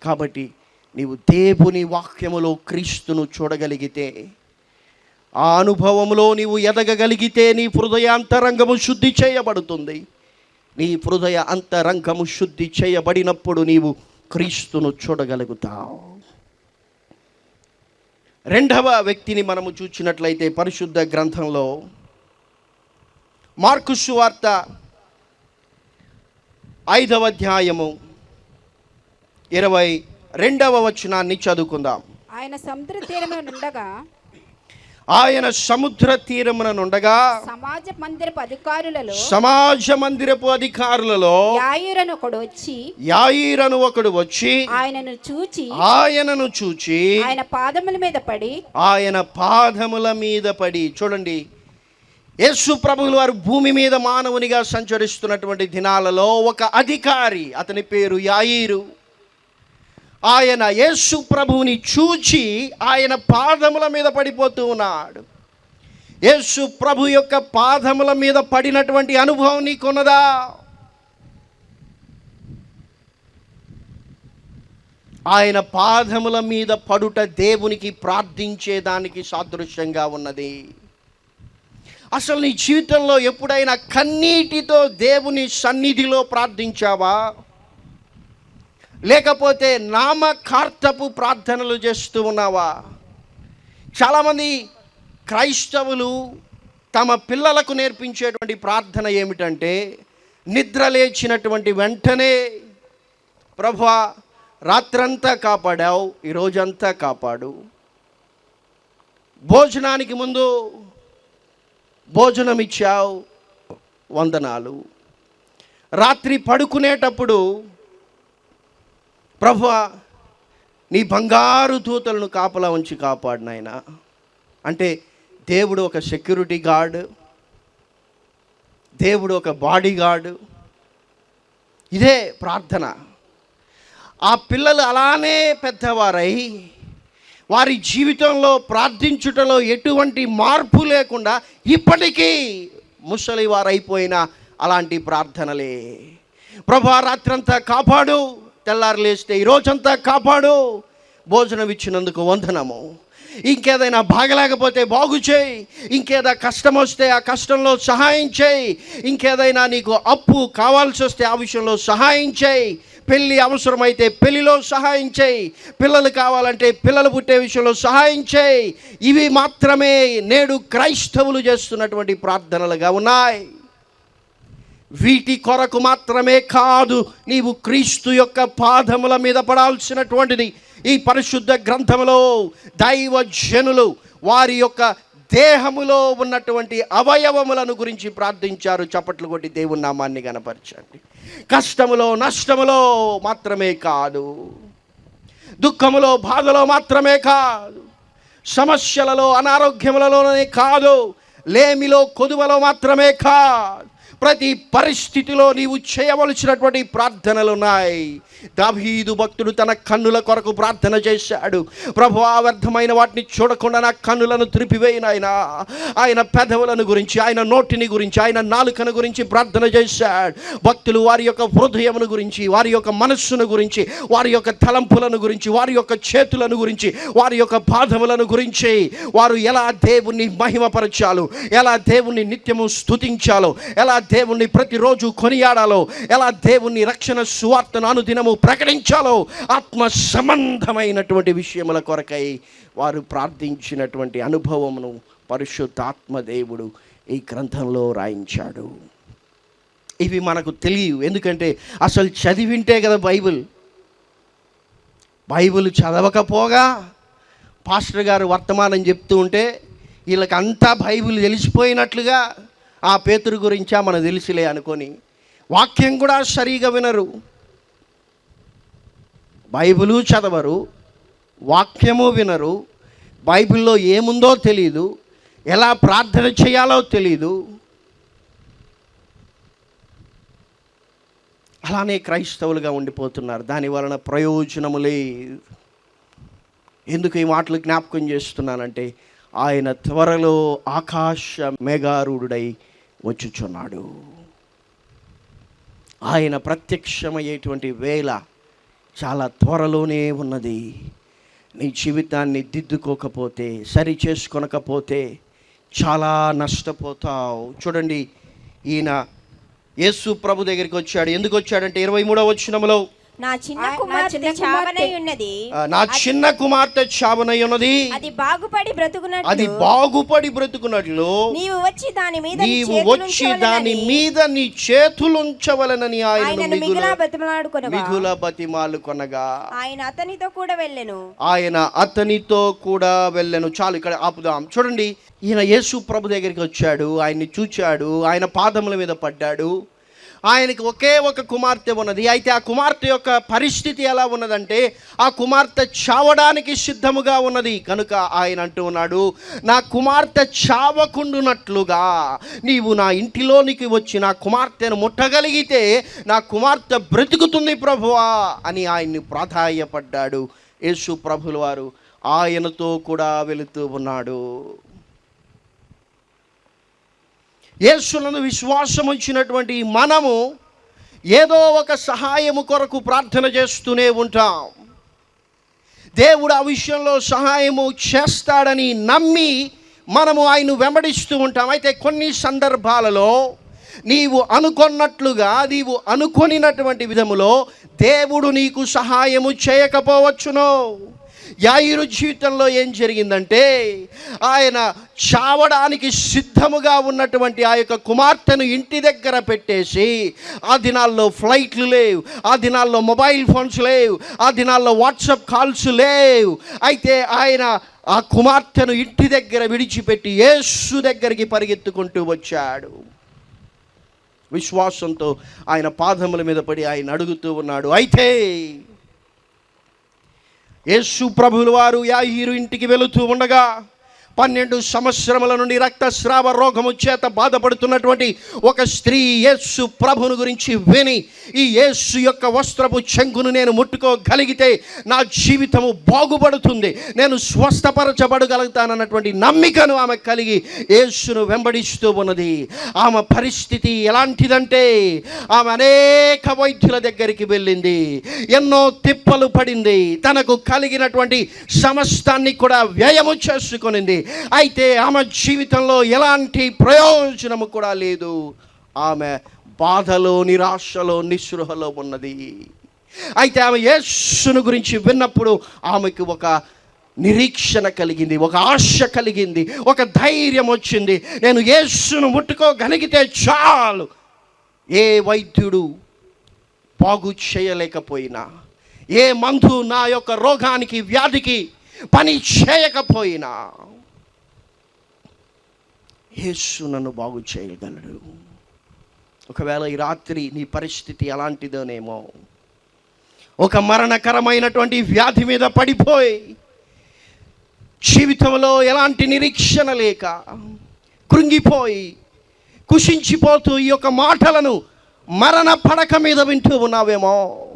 కాబట్టి నీవు దేవుని వాక్యములో క్రీస్తును చూడగలిగితే ఆ అనుభవంలో నీవు ఎదగగలిగితే నీ హృదయ అంతరంగము శుద్ధి చేయబడుతుంది. నీ హృదయ అంతరంగము శుద్ధి చేయబడినప్పుడు నీవు క్రీస్తును చూడగలుగుతావు. రెండవ వ్యక్తిని మనము చూచినట్లయితే పరిశుద్ధ గ్రంథంలో మార్కు సువార్త ఐదవ అధ్యాయము ఇరవై రెండవ వచనాన్ని చదువుకుందాం. ఆయన సముద్ర తీరమే ఉండగా ఆయన సముద్ర తీరమున నుండగా సమాజ మందిరపు అధికారులలో సమాజ మందిరపు అధికారులలో యాయురను ఒకడు వచ్చి యాయిరను ఒకడు వచ్చి ఆయనను చూచి ఆయనను చూచి ఆయన పాదముల మీద పడి ఆయన పాదముల మీద పడి చూడండి. యేసు ప్రభువులు వారు భూమి మీద మానవునిగా సంచరిస్తున్నటువంటి దినాలలో ఒక అధికారి అతని పేరు యాయిరు. ఆయన యేసు ప్రభువుని చూచి ఆయన పాదముల మీద పడిపోతూ ఉన్నాడు. యేసు ప్రభు యొక్క పాదముల మీద పడినటువంటి అనుభవం నీకున్నదా? ఆయన పాదముల మీద పడుట దేవునికి ప్రార్థించేదానికి సాదృశ్యంగా ఉన్నది. అసలు నీ జీవితంలో ఎప్పుడైనా కన్నీటితో దేవుని సన్నిధిలో ప్రార్థించావా? లేకపోతే నామకార్థపు ప్రార్థనలు చేస్తూ ఉన్నావా? చాలామంది క్రైస్తవులు తమ పిల్లలకు నేర్పించేటువంటి ప్రార్థన ఏమిటంటే నిద్ర లేచినటువంటి వెంటనే ప్రభా రాత్రంతా కాపాడావు ఈ రోజంతా కాపాడు. భోజనానికి ముందు భోజనం ఇచ్చావు వందనాలు. రాత్రి పడుకునేటప్పుడు ప్రభు నీ బంగారు దూతలను కాపలా ఉంచి కాపాడు నాయన. అంటే దేవుడు ఒక సెక్యూరిటీ గార్డు దేవుడు ఒక బాడీ గార్డు ఇదే ప్రార్థన. ఆ పిల్లలు అలానే పెద్దవారై వారి జీవితంలో ప్రార్థించుటలో ఎటువంటి మార్పు లేకుండా ఇప్పటికీ ముసలి వారైపోయిన అలాంటి ప్రార్థనలే. ప్రభా రాత్రంతా కాపాడు. తెల్లారు లేస్తే ఈ రోజంతా కాపాడు. భోజనం ఇచ్చినందుకు వందనము. ఇంకేదైనా బాగలేకపోతే బాగు చేయి. ఇంకేదైనా కష్టం వస్తే ఆ కష్టంలో సహాయం చేయి. ఇంకేదైనా నీకు అప్పు కావాల్సి వస్తే ఆ విషయంలో సహాయం చేయి. పెళ్ళి అవసరమైతే పెళ్ళిలో సహాయం చేయి. పిల్లలు కావాలంటే పిల్లలు పుట్టే విషయంలో సహాయం చేయి. ఇవి మాత్రమే నేడు క్రైస్తవులు చేస్తున్నటువంటి ప్రార్థనలుగా ఉన్నాయి. వీటి కొరకు మాత్రమే కాదు నీవు క్రీస్తు యొక్క పాదముల మీద పడాల్సినటువంటిది. ఈ పరిశుద్ధ గ్రంథములో దైవ జనులు వారి యొక్క దేహములో ఉన్నటువంటి అవయవములను గురించి ప్రార్థించారు. చప్పట్లు కొట్టి దేవుని నామాన్ని గనపరచండి కష్టములో నష్టములో మాత్రమే కాదు. దుఃఖములో బాధలో మాత్రమే కాదు. సమస్యలలో అనారోగ్యములలోనే కాదు. లేమిలో కొదువలో మాత్రమే కాదు. ప్రతి పరిస్థితిలో నీవు చేయవలసినటువంటి ప్రార్థనలు ఉన్నాయి. దావీదు భక్తుడు తన కన్నుల కొరకు ప్రార్థన చేశాడు. ప్రభు వ్యర్థమైన వాటిని చూడకుండా నా కన్నులను త్రిపివేయిన ఆయన ఆయన పెదవులను గురించి ఆయన నోటిని గురించి ఆయన నాలుకను గురించి ప్రార్థన చేశాడు. భక్తులు వారి యొక్క హృదయమును గురించి వారి యొక్క మనస్సును గురించి వారి యొక్క తలంపులను గురించి వారి యొక్క చేతులను గురించి వారి యొక్క పాదములను గురించి వారు ఎలా దేవుణ్ణి మహిమపరచాలో ఎలా దేవుణ్ణి నిత్యము స్తుతించాలో ఎలా దేవుణ్ణి ప్రతిరోజు కొనియాడాలో? ఎలా దేవుణ్ణి రక్షణ సువార్తను అనుదినము ప్రకటించాలో? ఆత్మ సంబంధమైనటువంటి విషయముల కొరకై వారు ప్రార్థించినటువంటి అనుభవమును పరిశుద్ధాత్మ దేవుడు ఈ గ్రంథంలో రాయించాడు. ఇవి మనకు తెలియవు. ఎందుకంటే అసలు చదివింటే కదా బైబిల్. బైబిల్ చదవకపోగా పాస్టర్ గారు వర్తమానం చెప్తూ ఉంటే వీళ్ళకంతా బైబిల్ తెలిసిపోయినట్లుగా ఆ పేతురు గురించా మనకు తెలిసిలే అనుకొని వాక్యం కూడా సరిగా వినరు. బైబిలు చదవరు వాక్యము వినరు బైబిల్లో ఏముందో తెలియదు ఎలా ప్రార్థన చేయాలో తెలియదు అలానే క్రైస్తవులుగా ఉండిపోతున్నారు దాని వలన ప్రయోజనము లేదు. ఎందుకు ఈ మాటలు జ్ఞాపకం చేస్తున్నానంటే ఆయన త్వరలో ఆకాశ మేఘారూఢుడై వచ్చుచున్నాడు. ఆయన ప్రత్యక్షమయ్యేటువంటి వేళ చాలా త్వరలోనే ఉన్నది. నీ జీవితాన్ని దిద్దుకోకపోతే సరి చేసుకొనకపోతే చాలా నష్టపోతావు. చూడండి ఈయన యేసు ప్రభు దగ్గరికి వచ్చాడు. ఎందుకు వచ్చాడంటే ఇరవై మూడవ వచ్చినములో నా చిన్న కుమార్తె చావనై ఉన్నది. నా చిన్న కుమార్తె చావనై ఉన్నది. అది బాగుపడి అది బ్రతుకున్నట్లు బాగుపడి బ్రతుకున్నట్లు. నీవు వచ్చి దాని మీద నీ నీవు చేతులు వచ్చి దాని ఉంచవలెనని మీద నీ చేతులుంచవలనని ఆయన మిగుల బతిమలాడుకొనగా. మిగుల బతిమాలు కొనగా. ఆయన అతనితో కూడా వెళ్ళెను. ఆయన అతనితో కూడా వెళ్ళను. చాలు ఇక్కడ ఆపుదాం. చూడండి ఈయన యేసు ప్రభు దగ్గరికి వచ్చాడు. ఆయన్ని చూచాడు. ఆయన పాదముల మీద పడ్డాడు. ఆయనకి ఒకే ఒక కుమార్తె ఉన్నది. అయితే ఆ కుమార్తె యొక్క పరిస్థితి ఎలా ఉన్నదంటే ఆ కుమార్తె చావడానికి సిద్ధముగా ఉన్నది. కనుక ఆయన అంటూ ఉన్నాడు నా కుమార్తె చావకుండునట్లుగా నీవు నా ఇంటిలోనికి వచ్చి నా కుమార్తెను ముట్టగలిగితే నా కుమార్తె బ్రతుకుతుంది ప్రభువా అని ఆయన్ని ప్రాధాయపడ్డాడు. యేసు ప్రభులు వారు ఆయనతో కూడా వెళుతూ ఉన్నాడు. యేసులను విశ్వాసం ఉంచినటువంటి మనము ఏదో ఒక సహాయము కొరకు ప్రార్థన చేస్తూనే ఉంటాం. దేవుడు ఆ విషయంలో సహాయము చేస్తాడని నమ్మి మనము ఆయన వెంబడిస్తూ ఉంటాం. అయితే కొన్ని సందర్భాలలో నీవు అనుకున్నట్లుగా నీవు అనుకొనినటువంటి విధములో దేవుడు నీకు సహాయము చేయకపోవచ్చును. యాయిరు జీవితంలో ఏం జరిగిందంటే ఆయన చావడానికి సిద్ధముగా ఉన్నటువంటి ఆ యొక్క కుమార్తెను ఇంటి దగ్గర పెట్టేసి ఆ దినాల్లో ఫ్లైట్లు లేవు ఆ దినాల్లో మొబైల్ ఫోన్స్ లేవు ఆ దినాల్లో వాట్సాప్ కాల్స్ లేవు. అయితే ఆయన ఆ కుమార్తెను ఇంటి దగ్గర విడిచిపెట్టి యేసు దగ్గరికి పరిగెత్తుకుంటూ వచ్చాడు. విశ్వాసంతో ఆయన పాదముల మీద పడి ఆయన అడుగుతూ ఉన్నాడు అయితే యేసు ప్రభుల వారు యాహీరు ఇంటికి వెళుతూ ఉండగా పన్నెండు సంవత్సరముల నుండి రక్తస్రావ రోగము చేత బాధపడుతున్నటువంటి ఒక స్త్రీ యేసు ప్రభుని గురించి విని ఈ యేసు యొక్క వస్త్రపు చెంగును నేను ముట్టుకోగలిగితే నా జీవితము బాగుపడుతుంది. నేను స్వస్థపరచబడగలుగుతానన్నటువంటి నమ్మికను ఆమె కలిగి యేసును వెంబడిస్తూ ఉన్నది. ఆమె పరిస్థితి ఎలాంటిదంటే ఆమె అనేక వైద్యుల దగ్గరికి వెళ్ళింది. ఎన్నో తిప్పలు పడింది. తనకు కలిగినటువంటి సమస్తాన్ని కూడా వ్యయము చేసుకునింది. అయితే ఆమె జీవితంలో ఎలాంటి ప్రయోజనము కూడా లేదు. ఆమె బాధలో నిరాశలో నిస్పృహలో ఉన్నది. అయితే ఆమె యేసును గురించి విన్నప్పుడు ఆమెకు ఒక నిరీక్షణ కలిగింది ఒక ఆశ కలిగింది ఒక ధైర్యం వచ్చింది. నేను యేసును ముట్టుకోగలిగితే చాలు. ఏ వైద్యుడు బాగు చేయలేకపోయినా ఏ మందు నా యొక్క రోగానికి వ్యాధికి పని చేయకపోయినా యేసు నన్ను బాగు చేయగలడు. ఒకవేళ ఈ రాత్రి నీ పరిస్థితి ఎలాంటిదోనేమో ఒక మరణకరమైనటువంటి వ్యాధి మీద పడిపోయి జీవితంలో ఎలాంటి నిరీక్షణ లేక కృంగిపోయి కుషించిపోతూ ఈ యొక్క మాటలను మరణ పడక మీద వింటూ ఉన్నావేమో.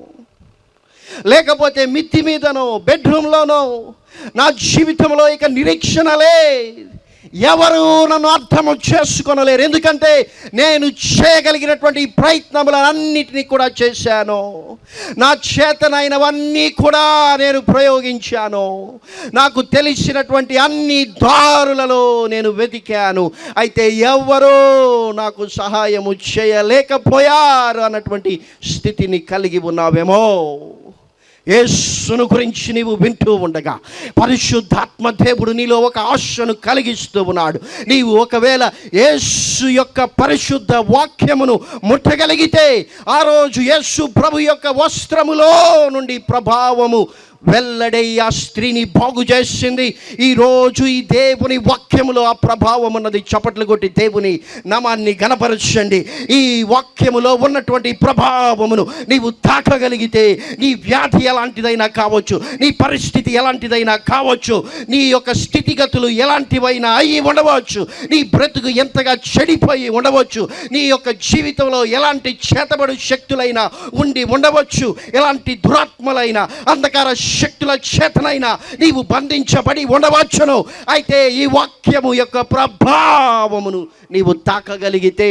లేకపోతే మిత్తి మీదనో బెడ్రూమ్లోనో నా జీవితంలో ఇక నిరీక్షణ లేదు ఎవరు నన్ను అర్థము చేసుకొనలేరు. ఎందుకంటే నేను చేయగలిగినటువంటి ఈ ప్రయత్నములన్నిటినీ కూడా చేశాను. నా చేతనైనవన్నీ కూడా నేను ప్రయోగించాను. నాకు తెలిసినటువంటి అన్ని దారులలో నేను వెతికాను. అయితే ఎవరో నాకు సహాయము చేయలేకపోయారు అన్నటువంటి స్థితిని కలిగి ఉన్నావేమో. యేసును గురించి నీవు వింటూ ఉండగా పరిశుద్ధాత్మ దేవుడు నీలో ఒక ఆశను కలిగిస్తూ ఉన్నాడు. నీవు ఒకవేళ యేసు యొక్క పరిశుద్ధ వాక్యమును ముట్టగలిగితే ఆ రోజు యేసు ప్రభు యొక్క వస్త్రములో నుండి ప్రభావము వెల్లడై ఆ స్త్రీని బాగు చేసింది. ఈరోజు ఈ దేవుని వాక్యములో ఆ ప్రభావం ఉన్నది. చప్పట్లు కొట్టి దేవుని నామాన్ని గనపరచండి ఈ వాక్యములో ఉన్నటువంటి ప్రభావమును నీవు తాకగలిగితే నీ వ్యాధి ఎలాంటిదైనా కావచ్చు నీ పరిస్థితి ఎలాంటిదైనా కావచ్చు నీ యొక్క స్థితిగతులు ఎలాంటివైనా అయి ఉండవచ్చు నీ బ్రతుకు ఎంతగా చెడిపోయి ఉండవచ్చు నీ యొక్క జీవితంలో ఎలాంటి చేతబడు శక్తులైనా ఉండి ఉండవచ్చు ఎలాంటి దురాత్మలైన అంధకార శక్తుల చేతనైనా నీవు బంధించబడి ఉండవచ్చును. అయితే ఈ వాక్యము యొక్క ప్రభావమును నీవు తాకగలిగితే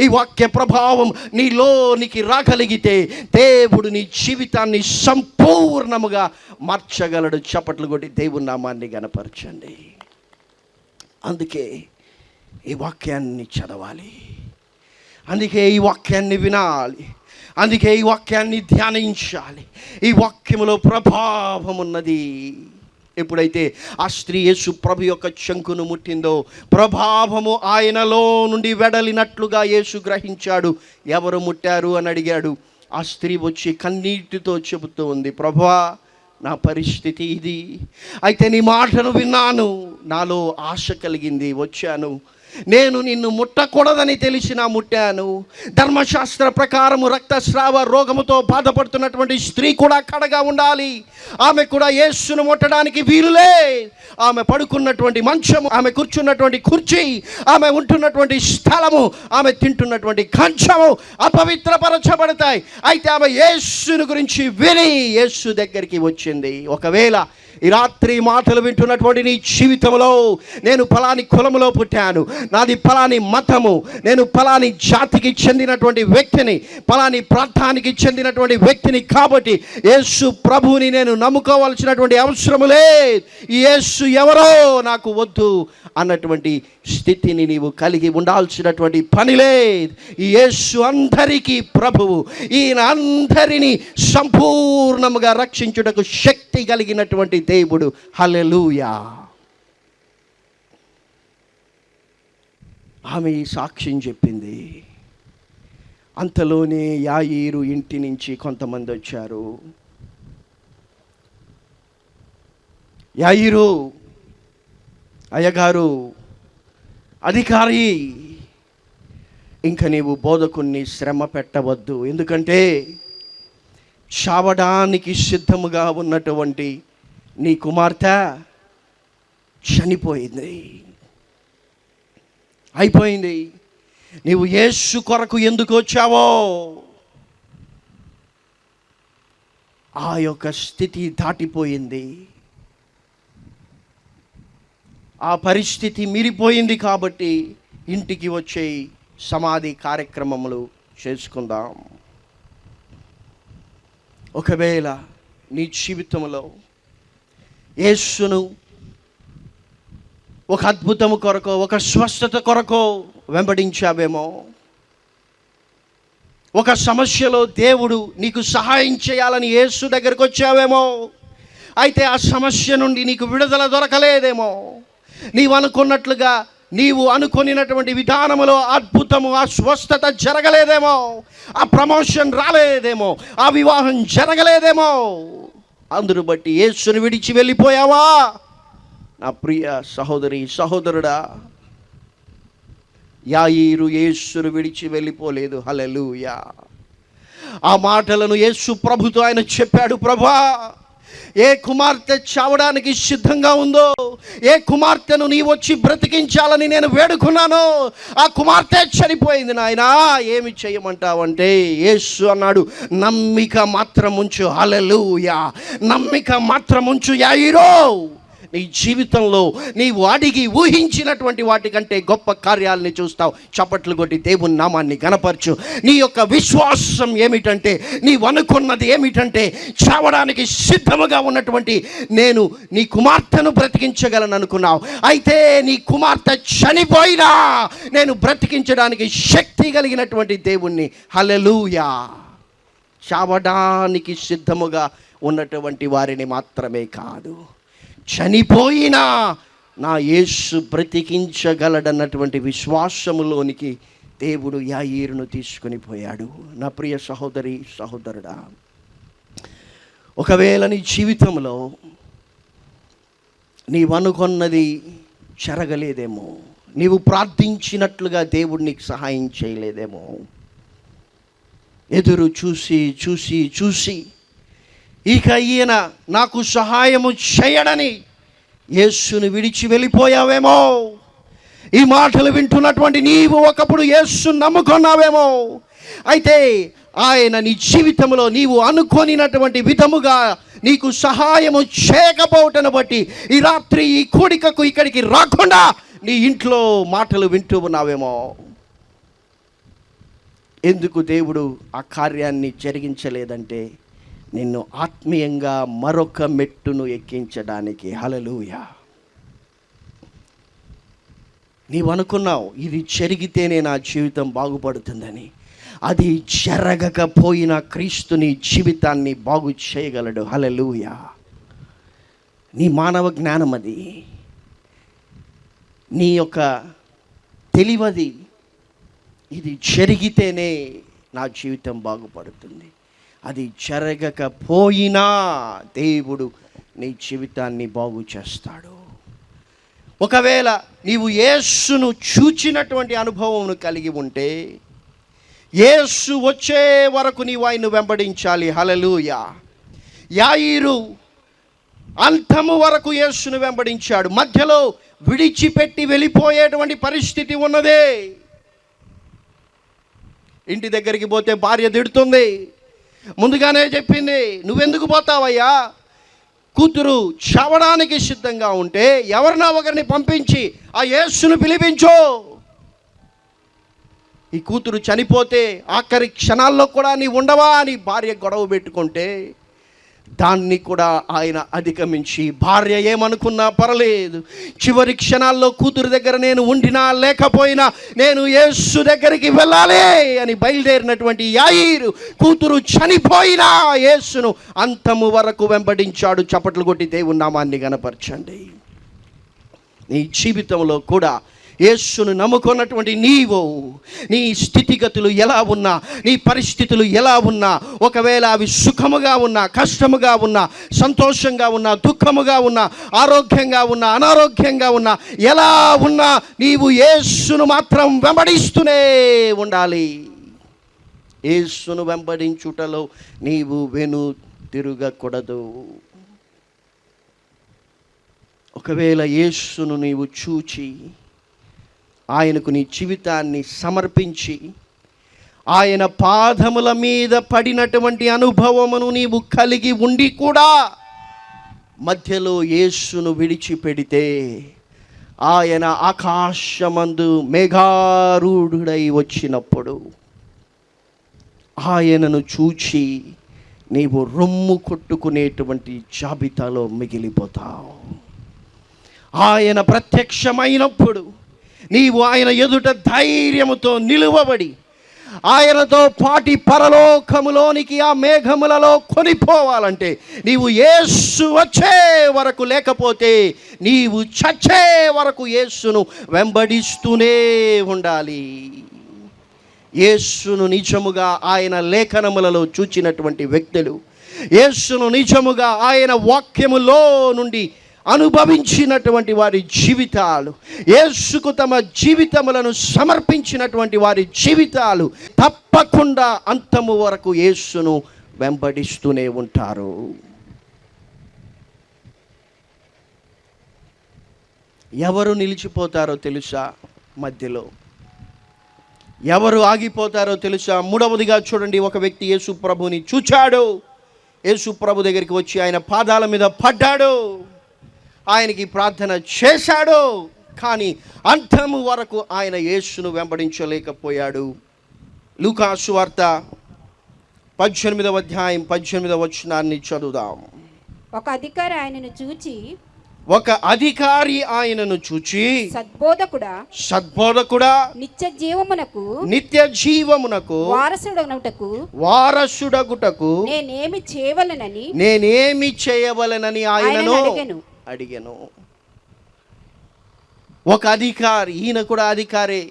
ఈ వాక్య ప్రభావం నీలోనికి రాగలిగితే దేవుడు నీ జీవితాన్ని సంపూర్ణముగా మార్చగలడు. చప్పట్లు కొట్టి దేవుని నామాన్ని గనపరచండి. అందుకే ఈ వాక్యాన్ని చదవాలి. అందుకే ఈ వాక్యాన్ని వినాలి. అందుకే ఈ వాక్యాన్ని ధ్యానించాలి. ఈ వాక్యములో ప్రభావం ఉన్నది ఎప్పుడైతే ఆ స్త్రీ యేసు ప్రభు యొక్క శంకును ముట్టిందో ప్రభావము ఆయనలో నుండి వెడలినట్లుగా యేసు గ్రహించాడు. ఎవరు ముట్టారు అని అడిగాడు. ఆ స్త్రీ వచ్చి కన్నీటితో చెబుతూ ఉంది ప్రభా నా పరిస్థితి ఇది. అయితే నీ మాటను విన్నాను. నాలో ఆశ కలిగింది. వచ్చాను. నేను నిన్ను ముట్టకూడదని తెలిసినా ముట్టాను. ధర్మశాస్త్ర ప్రకారము రక్తస్రావ రోగముతో బాధపడుతున్నటువంటి స్త్రీ కూడా కడగా ఉండాలి. ఆమె కూడా యేసును ముట్టడానికి వీలులే. ఆమె పడుకున్నటువంటి మంచము ఆమె కూర్చున్నటువంటి కుర్చీ ఆమె ఉంటున్నటువంటి స్థలము ఆమె తింటున్నటువంటి కంచము అపవిత్రపరచబడతాయి. అయితే ఆమె యేసును గురించి విని యేసు దగ్గరికి వచ్చింది. ఒకవేళ ఈ రాత్రి మాటలు వింటున్నటువంటి నీ జీవితంలో నేను ఫలాని కులములో పుట్టాను. నాది ఫలాని మతము. నేను ఫలాని జాతికి చెందినటువంటి వ్యక్తిని ఫలాని ప్రాంతానికి చెందినటువంటి వ్యక్తిని కాబట్టి యేసు ప్రభువుని నేను నమ్ముకోవాల్సినటువంటి అవసరము లేదు. ఈ యేసు ఎవరో నాకు వద్దు అన్నటువంటి స్థితిని నీవు కలిగి ఉండాల్సినటువంటి పని లేదు. ఈ యేసు అందరికీ ప్రభువు. ఈయన అందరినీ సంపూర్ణముగా రక్షించుటకు శక్తి కలిగినటువంటి దేవుడు హల్లెలూయా. ఆమె ఈ సాక్ష్యం చెప్పింది. అంతలోనే యాయిరు ఇంటి నుంచి కొంతమంది వచ్చారు. యాయిరు అయ్యగారు అధికారి ఇంక నీవు బోధకుణ్ణి శ్రమ పెట్టవద్దు. ఎందుకంటే చావడానికి సిద్ధముగా ఉన్నటువంటి నీ కుమార్తె చనిపోయింది. అయిపోయింది. నీవు యేసు కొరకు ఎందుకు వచ్చావో? ఆ యొక్క స్థితి దాటిపోయింది. ఆ పరిస్థితి మీరిపోయింది కాబట్టి ఇంటికి వచ్చే సమాధి కార్యక్రమములు చేసుకుందాం. ఒకవేళ నీ జీవితంలో యేసును ఒక అద్భుతము కొరకు ఒక స్వస్థత కొరకు వెంబడించావేమో. ఒక సమస్యలో దేవుడు నీకు సహాయం చేయాలని యేసు దగ్గరకు వచ్చావేమో. అయితే ఆ సమస్య నుండి నీకు విడుదల దొరకలేదేమో. నీవు అనుకున్నట్లుగా నీవు అనుకొనినటువంటి విధానములో అద్భుతము ఆ స్వస్థత జరగలేదేమో. ఆ ప్రమోషన్ రాలేదేమో. ఆ వివాహం జరగలేదేమో. అందును బట్టి యేసును విడిచి వెళ్ళిపోయావా? నా ప్రియ సహోదరి సహోదరుడా యాయిరు యేసును విడిచి వెళ్ళిపోలేదు. హలలుయా ఆ మాటలను యేసు ప్రభుతో ఆయన చెప్పాడు ప్రభా ఏ కుమార్తె చావడానికి సిద్ధంగా ఉందో ఏ కుమార్తెను నీ వచ్చి బ్రతికించాలని నేను వేడుకున్నాను ఆ కుమార్తె చనిపోయింది నాయన. ఏమి చేయమంటావంటే యేసు అన్నాడు నమ్మిక మాత్రం ఉంచు హలలుయా నమ్మిక మాత్రం ఉంచు యాయిరో. నీ జీవితంలో నీవు అడిగి ఊహించినటువంటి వాటికంటే గొప్ప కార్యాలని చూస్తావు. చప్పట్లు కొట్టి దేవుని నామాన్ని గనపరచు నీ యొక్క విశ్వాసం ఏమిటంటే నీవు అనుకున్నది ఏమిటంటే చావడానికి సిద్ధముగా ఉన్నటువంటి నేను నీ కుమార్తెను బ్రతికించగలను అనుకున్నావు. అయితే నీ కుమార్తె చనిపోయినా నేను బ్రతికించడానికి శక్తి కలిగినటువంటి దేవుణ్ణి. హలలుయా చావడానికి సిద్ధముగా ఉన్నటువంటి వారిని మాత్రమే కాదు. చనిపోయినా నా యేసు బ్రతికించగలడన్నటువంటి విశ్వాసములోనికి దేవుడు యాయిరును తీసుకొని పోయాడు. నా ప్రియ సహోదరి సహోదరుడా ఒకవేళ నీ జీవితంలో నీవనుకున్నది జరగలేదేమో నీవు ప్రార్థించినట్లుగా దేవుడు నీకు సహాయం చేయలేదేమో ఎదురు చూసి చూసి చూసి ఇక ఈయన నాకు సహాయము చేయడని యేసును విడిచి వెళ్ళిపోయావేమో. ఈ మాటలు వింటున్నటువంటి నీవు ఒకప్పుడు యేసు నమ్ముకున్నావేమో. అయితే ఆయన నీ జీవితంలో నీవు అనుకోనినటువంటి విధముగా నీకు సహాయము చేయకపోవటను బట్టి ఈ రాత్రి ఈ కూడికకు ఇక్కడికి రాకుండా నీ ఇంట్లో మాటలు వింటూ ఉన్నావేమో. ఎందుకు దేవుడు ఆ కార్యాన్ని జరిగించలేదంటే నిన్ను ఆత్మీయంగా మరొక మెట్టును ఎక్కించడానికి. హలలుయా నీవు అనుకున్నావు ఇది జరిగితేనే నా జీవితం బాగుపడుతుందని. అది జరగకపోయిన క్రీస్తు నీ జీవితాన్ని బాగు చేయగలడు. హలలుయా నీ మానవ జ్ఞానం అది. నీ యొక్క తెలివది. ఇది జరిగితేనే నా జీవితం బాగుపడుతుంది. అది జరగకపోయినా దేవుడు నీ జీవితాన్ని బాగు చేస్తాడు. ఒకవేళ నీవు యేసును చూచినటువంటి అనుభవం కలిగి ఉంటే యేసు వచ్చే వరకు నీవు ఆయన్ను వెంబడించాలి. హలలుయ యాయిరు అంతము వరకు యేసును వెంబడించాడు. మధ్యలో విడిచిపెట్టి వెళ్ళిపోయేటువంటి పరిస్థితి ఉన్నదే. ఇంటి దగ్గరికి పోతే భార్య తిడుతుంది. ముందుగానే చెప్పింది నువ్వెందుకు పోతావయ్యా? కూతురు చావడానికి సిద్ధంగా ఉంటే ఎవరినా ఒకరిని పంపించి ఆ యేసును పిలిపించో. ఈ కూతురు చనిపోతే ఆఖరి క్షణాల్లో కూడా నీ ఉండవా అని భార్య గొడవ పెట్టుకుంటే దాన్ని కూడా ఆయన అధిగమించి భార్య ఏమనుకున్నా పర్లేదు. చివరి క్షణాల్లో కూతురు దగ్గర నేను ఉండినా లేకపోయినా నేను యేసు దగ్గరికి వెళ్ళాలి అని బయలుదేరినటువంటి యాయిరు కూతురు చనిపోయినా యేసును అంతము వరకు వెంబడించాడు. చప్పట్లు కొట్టి దేవుని నామాన్ని గనపరచండి నీ జీవితంలో కూడా యేసును నమ్ముకున్నటువంటి నీవు నీ స్థితిగతులు ఎలా ఉన్నా నీ పరిస్థితులు ఎలా ఉన్నా ఒకవేళ అవి సుఖముగా ఉన్నా కష్టముగా ఉన్నా సంతోషంగా ఉన్నా దుఃఖముగా ఉన్నా ఆరోగ్యంగా ఉన్నా అనారోగ్యంగా ఉన్నా ఎలా ఉన్నా నీవు యేసును మాత్రం వెంబడిస్తూనే ఉండాలి. యేసును వెంబడించుటలో నీవు వెను తిరగకూడదు. ఒకవేళ యేసును నీవు చూచి ఆయనకు నీ జీవితాన్ని సమర్పించి ఆయన పాదముల మీద పడినటువంటి అనుభవమును నీవు కలిగి ఉండి కూడా మధ్యలో యేసును విడిచిపెడితే ఆయన ఆకాశమందు మేఘారూఢుడై వచ్చినప్పుడు ఆయనను చూచి నీవు రొమ్ము కొట్టుకునేటువంటి జాబితాలో మిగిలిపోతావు. ఆయన ప్రత్యక్షమైనప్పుడు నీవు ఆయన ఎదుట ధైర్యముతో నిలువబడి ఆయనతో పాటి పరలోకములోనికి ఆ మేఘములలో కొనిపోవాలంటే నీవు యేసు వచ్చే వరకు లేకపోతే నీవు చచ్చే వరకు యేసును వెంబడిస్తూనే ఉండాలి. యేసును నిజముగా ఆయన లేఖనములలో చూచినటువంటి వ్యక్తులు యేసును నిజముగా ఆయన వాక్యములో నుండి అనుభవించినటువంటి వారి జీవితాలు యేసుకు తమ జీవితములను సమర్పించినటువంటి వారి జీవితాలు తప్పకుండా అంతము వరకు యేసును వెంబడిస్తూనే ఉంటారు. ఎవరు నిలిచిపోతారో తెలుసా మధ్యలో? ఎవరు ఆగిపోతారో తెలుసా? మూడవదిగా చూడండి ఒక వ్యక్తి యేసు ప్రభుని చూచాడు. యేసు ప్రభు దగ్గరికి వచ్చి ఆయన పాదాల మీద పడ్డాడు. ఆయనకి ప్రార్థన చేశాడు. కానీ అంతము వరకు ఆయన యేసును వెంబడించలేకపోయాడు. లూకాసు వార్త పద్దెనిమిదవ అధ్యాయం పద్దెనిమిదవ వచనాన్ని చదువుదాం. ఒక అధికారి ఆయనను చూచి ఒక అధికారి ఆయనను చూచి సద్బోధకుడా సద్బోధకుడా నిత్య జీవమునకు నిత్య జీవమునకు వారసుడనవుటకు వారసుడగుటకు నేనేమి చేయవలనని నేనేమి చేయవలనని ఆయనను అడిగాను. ఒక అధికారి ఈయన కూడా అధికారే.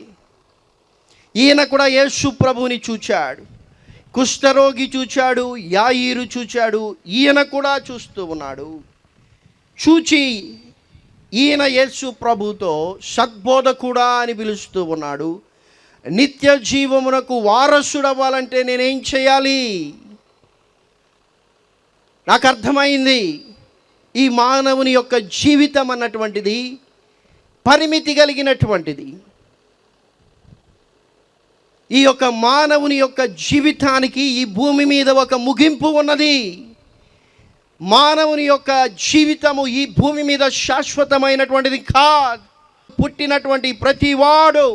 ఈయన కూడా యేసు ప్రభుని చూచాడు. కుష్ఠరోగి చూచాడు యాయిరు చూచాడు ఈయన కూడా చూస్తూ ఉన్నాడు. చూచి ఈయన యేసు ప్రభుతో సద్బోధకుడా అని పిలుస్తూ ఉన్నాడు. నిత్య జీవమునకు వారసుడవ్వాలంటే నేనేం చేయాలి? నాకు అర్థమైంది. ఈ మానవుని యొక్క జీవితం అన్నటువంటిది పరిమితి కలిగినటువంటిది. ఈ యొక్క మానవుని యొక్క జీవితానికి ఈ భూమి మీద ఒక ముగింపు ఉన్నది. మానవుని యొక్క జీవితము ఈ భూమి మీద శాశ్వతమైనటువంటిది కాదు. పుట్టినటువంటి ప్రతివాడు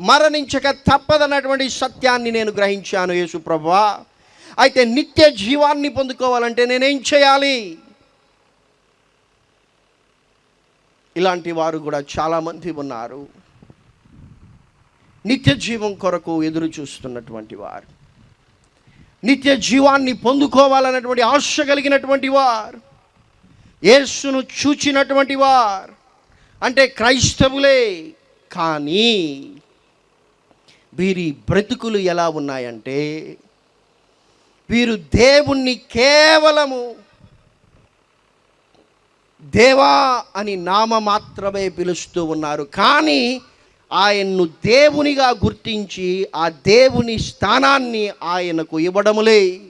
మరణించక తప్పదన్నటువంటి సత్యాన్ని నేను గ్రహించాను యేసు ప్రభా. అయితే నిత్య జీవాన్ని పొందుకోవాలంటే నేనేం చేయాలి? ఇలాంటి వారు కూడా చాలామంది ఉన్నారు. నిత్య జీవం కొరకు ఎదురు చూస్తున్నటువంటి వారు. నిత్య జీవాన్ని పొందుకోవాలన్నటువంటి ఆశ కలిగినటువంటి వారు. యేసును చూచినటువంటి వారు. అంటే క్రైస్తవులే కానీ వీరి బ్రతుకులు ఎలా ఉన్నాయంటే వీరు దేవుణ్ణి కేవలము దేవా అని నామ మాత్రమే పిలుస్తూ ఉన్నారు. కానీ ఆయన్ను దేవునిగా గుర్తించి ఆ దేవుని స్థానాన్ని ఆయనకు ఇవ్వడములే.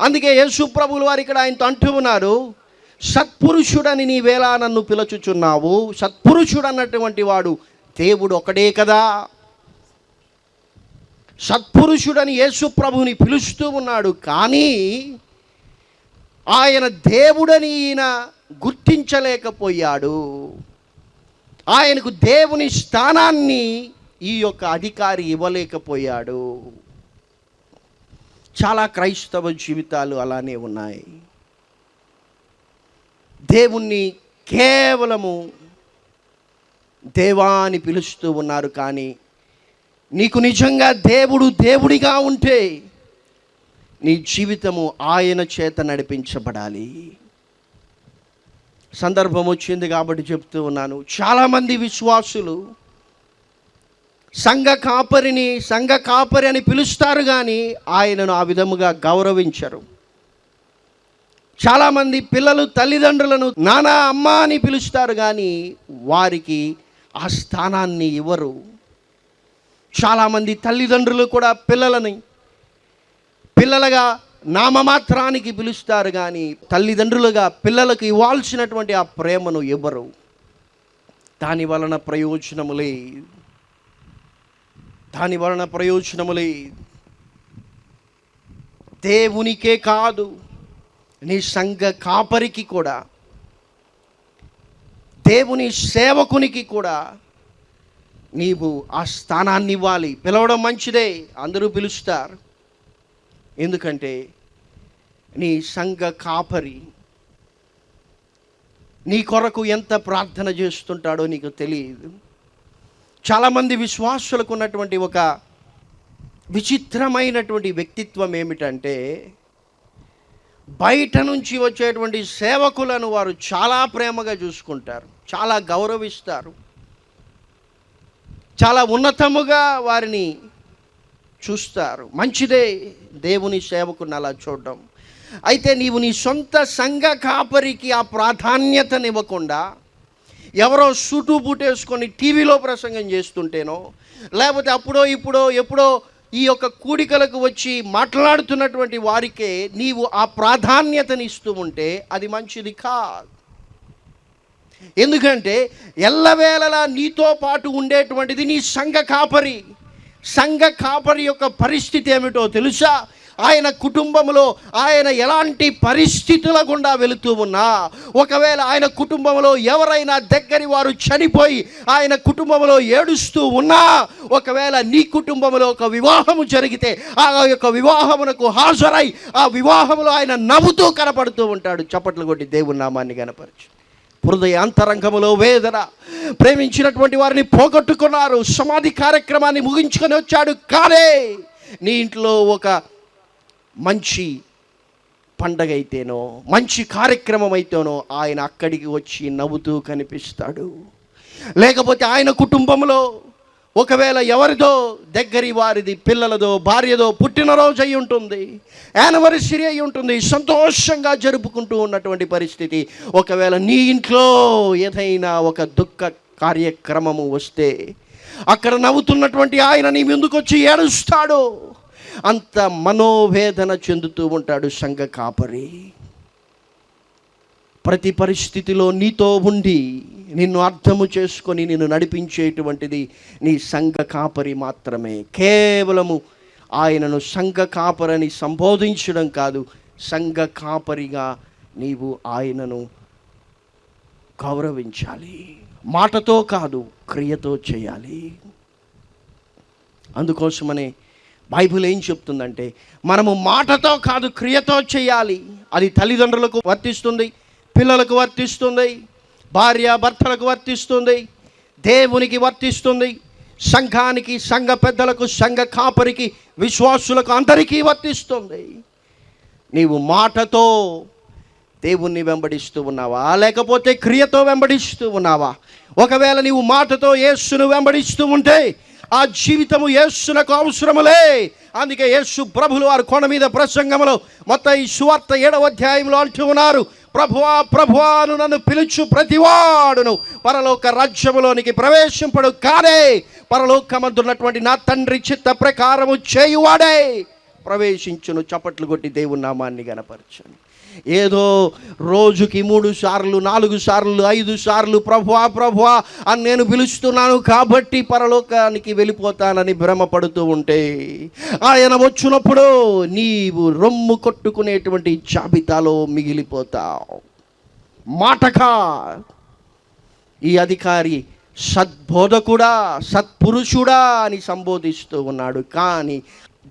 అందుకే యేసుప్రభులు వారు ఇక్కడ ఆయనతో అంటూ ఉన్నారు సత్పురుషుడని నీవేలా నన్ను పిలుచుచున్నావు. సత్పురుషుడు అన్నటువంటి వాడు దేవుడు ఒకడే కదా. సత్పురుషుడని యేసుప్రభుని పిలుస్తూ ఉన్నాడు కానీ ఆయన దేవుడని ఈయన గుర్తించలేకపోయాడు. ఆయనకు దేవుని స్థానాన్ని ఈ యొక్క అధికారి ఇవ్వలేకపోయాడు. చాలా క్రైస్తవ జీవితాలు అలానే ఉన్నాయి. దేవుణ్ణి కేవలము దేవా అని పిలుస్తూ ఉన్నారు కానీ నీకు నిజంగా దేవుడు దేవుడిగా ఉంటే నీ జీవితము ఆయన చేత నడిపించబడాలి. సందర్భం వచ్చింది కాబట్టి చెప్తూ ఉన్నాను. చాలామంది విశ్వాసులు సంఘ కాపరిని సంఘ కాపరి అని పిలుస్తారు కానీ ఆయనను ఆ విధముగా గౌరవించరు. చాలామంది పిల్లలు తల్లిదండ్రులను నానా అమ్మ అని పిలుస్తారు కానీ వారికి ఆ స్థానాన్ని ఇవ్వరు. చాలామంది తల్లిదండ్రులు కూడా పిల్లలని పిల్లలుగా నామమాత్రానికి పిలుస్తారు కానీ తల్లిదండ్రులుగా పిల్లలకు ఇవ్వాల్సినటువంటి ఆ ప్రేమను ఇవ్వరు దాని వలన ప్రయోజనములే దాని వలన ప్రయోజనములే దేవునికే కాదు నీ సంఘ కాపరికి కూడా దేవుని సేవకునికి కూడా నీవు ఆ స్థానాన్ని ఇవ్వాలి. పిలవడం మంచిదే అందరూ పిలుస్తారు. ఎందుకంటే నీ సంఘ కాపరి నీ కొరకు ఎంత ప్రార్థన చేస్తుంటాడో నీకు తెలియదు. చాలామంది విశ్వాసులకు ఉన్నటువంటి ఒక విచిత్రమైనటువంటి వ్యక్తిత్వం ఏమిటంటే బయట నుంచి వచ్చేటువంటి సేవకులను వారు చాలా ప్రేమగా చూసుకుంటారు చాలా గౌరవిస్తారు చాలా ఉన్నతముగా వారిని చూస్తారు. మంచిదే దేవుని సేవకుని అలా చూడడం. అయితే నీవు నీ సొంత సంఘ కాపరికి ఆ ప్రాధాన్యతనివ్వకుండా ఎవరో సూటు బూటేసుకొని టీవీలో ప్రసంగం చేస్తుంటేనో లేకపోతే అప్పుడో ఇప్పుడో ఎప్పుడో ఈ యొక్క కూడికలకు వచ్చి మాట్లాడుతున్నటువంటి వారికే నీవు ఆ ప్రాధాన్యతని ఇస్తూ ఉంటే అది మంచిది కాదు. ఎందుకంటే ఎల్లవేళలా నీతో పాటు ఉండేటువంటిది నీ సంఘ కాపరి. సంఘ కాపరి యొక్క పరిస్థితి ఏమిటో తెలుసా? ఆయన కుటుంబంలో ఆయన ఎలాంటి పరిస్థితుల గుండా వెళుతూ ఉన్నా ఒకవేళ ఆయన కుటుంబంలో ఎవరైనా దగ్గరి వారు చనిపోయి ఆయన కుటుంబంలో ఏడుస్తూ ఉన్నా ఒకవేళ నీ కుటుంబంలో ఒక వివాహము జరిగితే ఆ యొక్క వివాహమునకు హాజరై ఆ వివాహంలో ఆయన నవ్వుతూ కనపడుతూ ఉంటాడు. చప్పట్లు కొట్టి దేవుని నామాన్ని కనపరచు హృదయ అంతరంగములో వేదన. ప్రేమించినటువంటి వారిని పోగొట్టుకున్నారు. సమాధి కార్యక్రమాన్ని ముగించుకొని వచ్చాడు. కానీ నీ ఇంట్లో ఒక మంచి పండగ అయితేనో మంచి కార్యక్రమం అయితేనో ఆయన అక్కడికి వచ్చి నవ్వుతూ కనిపిస్తాడు. లేకపోతే ఆయన కుటుంబంలో ఒకవేళ ఎవరిదో దగ్గరి వారిది పిల్లలదో భార్యదో పుట్టినరోజు అయి ఉంటుంది యానివర్సరీ అయి ఉంటుంది సంతోషంగా జరుపుకుంటూ ఉన్నటువంటి పరిస్థితి. ఒకవేళ నీ ఇంట్లో ఏదైనా ఒక దుఃఖ కార్యక్రమము వస్తే అక్కడ నవ్వుతున్నటువంటి ఆయన నీ ముందుకు వచ్చి ఏడుస్తాడు. అంత మనోవేదన చెందుతూ ఉంటాడు సంఘ కాపరి. ప్రతి పరిస్థితిలో నీతో ఉండి నిన్ను అర్థము చేసుకొని నిన్ను నడిపించేటువంటిది నీ సంఘ కాపరి మాత్రమే. కేవలము ఆయనను సంఘ కాపరని సంబోధించడం కాదు సంఘ కాపరిగా నీవు ఆయనను గౌరవించాలి. మాటతో కాదు క్రియతో చేయాలి. అందుకోసమనే బైబిల్ ఏం చెప్తుందంటే మనము మాటతో కాదు క్రియతో చేయాలి. అది తల్లిదండ్రులకు వర్తిస్తుంది పిల్లలకు వర్తిస్తుంది భార్య భర్తలకు వర్తిస్తుంది దేవునికి వర్తిస్తుంది సంఘానికి సంఘ పెద్దలకు సంఘ కాపరికి విశ్వాసులకు అందరికీ వర్తిస్తుంది. నీవు మాటతో దేవుణ్ణి వెంబడిస్తూ ఉన్నావా? లేకపోతే క్రియతో వెంబడిస్తూ ఉన్నావా? ఒకవేళ నీవు మాటతో యేస్సును వెంబడిస్తూ ఉంటే ఆ జీవితము యేస్సునకు అవసరములే. అందుకే యేసు ప్రభులు వారు కొండ మీద ప్రసంగంలో మొత్తం ఈ సువార్త ఏడవ అధ్యాయంలో అంటూ ఉన్నారు. ప్రభువా ప్రభువాను నన్ను పిలుచు ప్రతివాడును. పరలోక రాజ్యములోనికి ప్రవేశింపడు కానే పరలోకమందున్నటువంటి నా తండ్రి చిత్త ప్రకారము చేయువాడే. ప్రవేశించును చప్పట్లు కొట్టి దేవుని నామాన్ని గనపరచను. ఏదో రోజుకి మూడు సార్లు నాలుగు సార్లు ఐదు సార్లు ప్రభువా ప్రభువా అని నేను పిలుస్తున్నాను కాబట్టి పరలోకానికి వెళ్ళిపోతానని భ్రమపడుతూ ఉంటే ఆయన వచ్చినప్పుడు నీవు రొమ్ము కొట్టుకునేటువంటి జాబితాలో మిగిలిపోతావు. మాటకా ఈ అధికారి సద్బోధకుడా సత్పురుషుడా అని సంబోధిస్తూ ఉన్నాడు. కానీ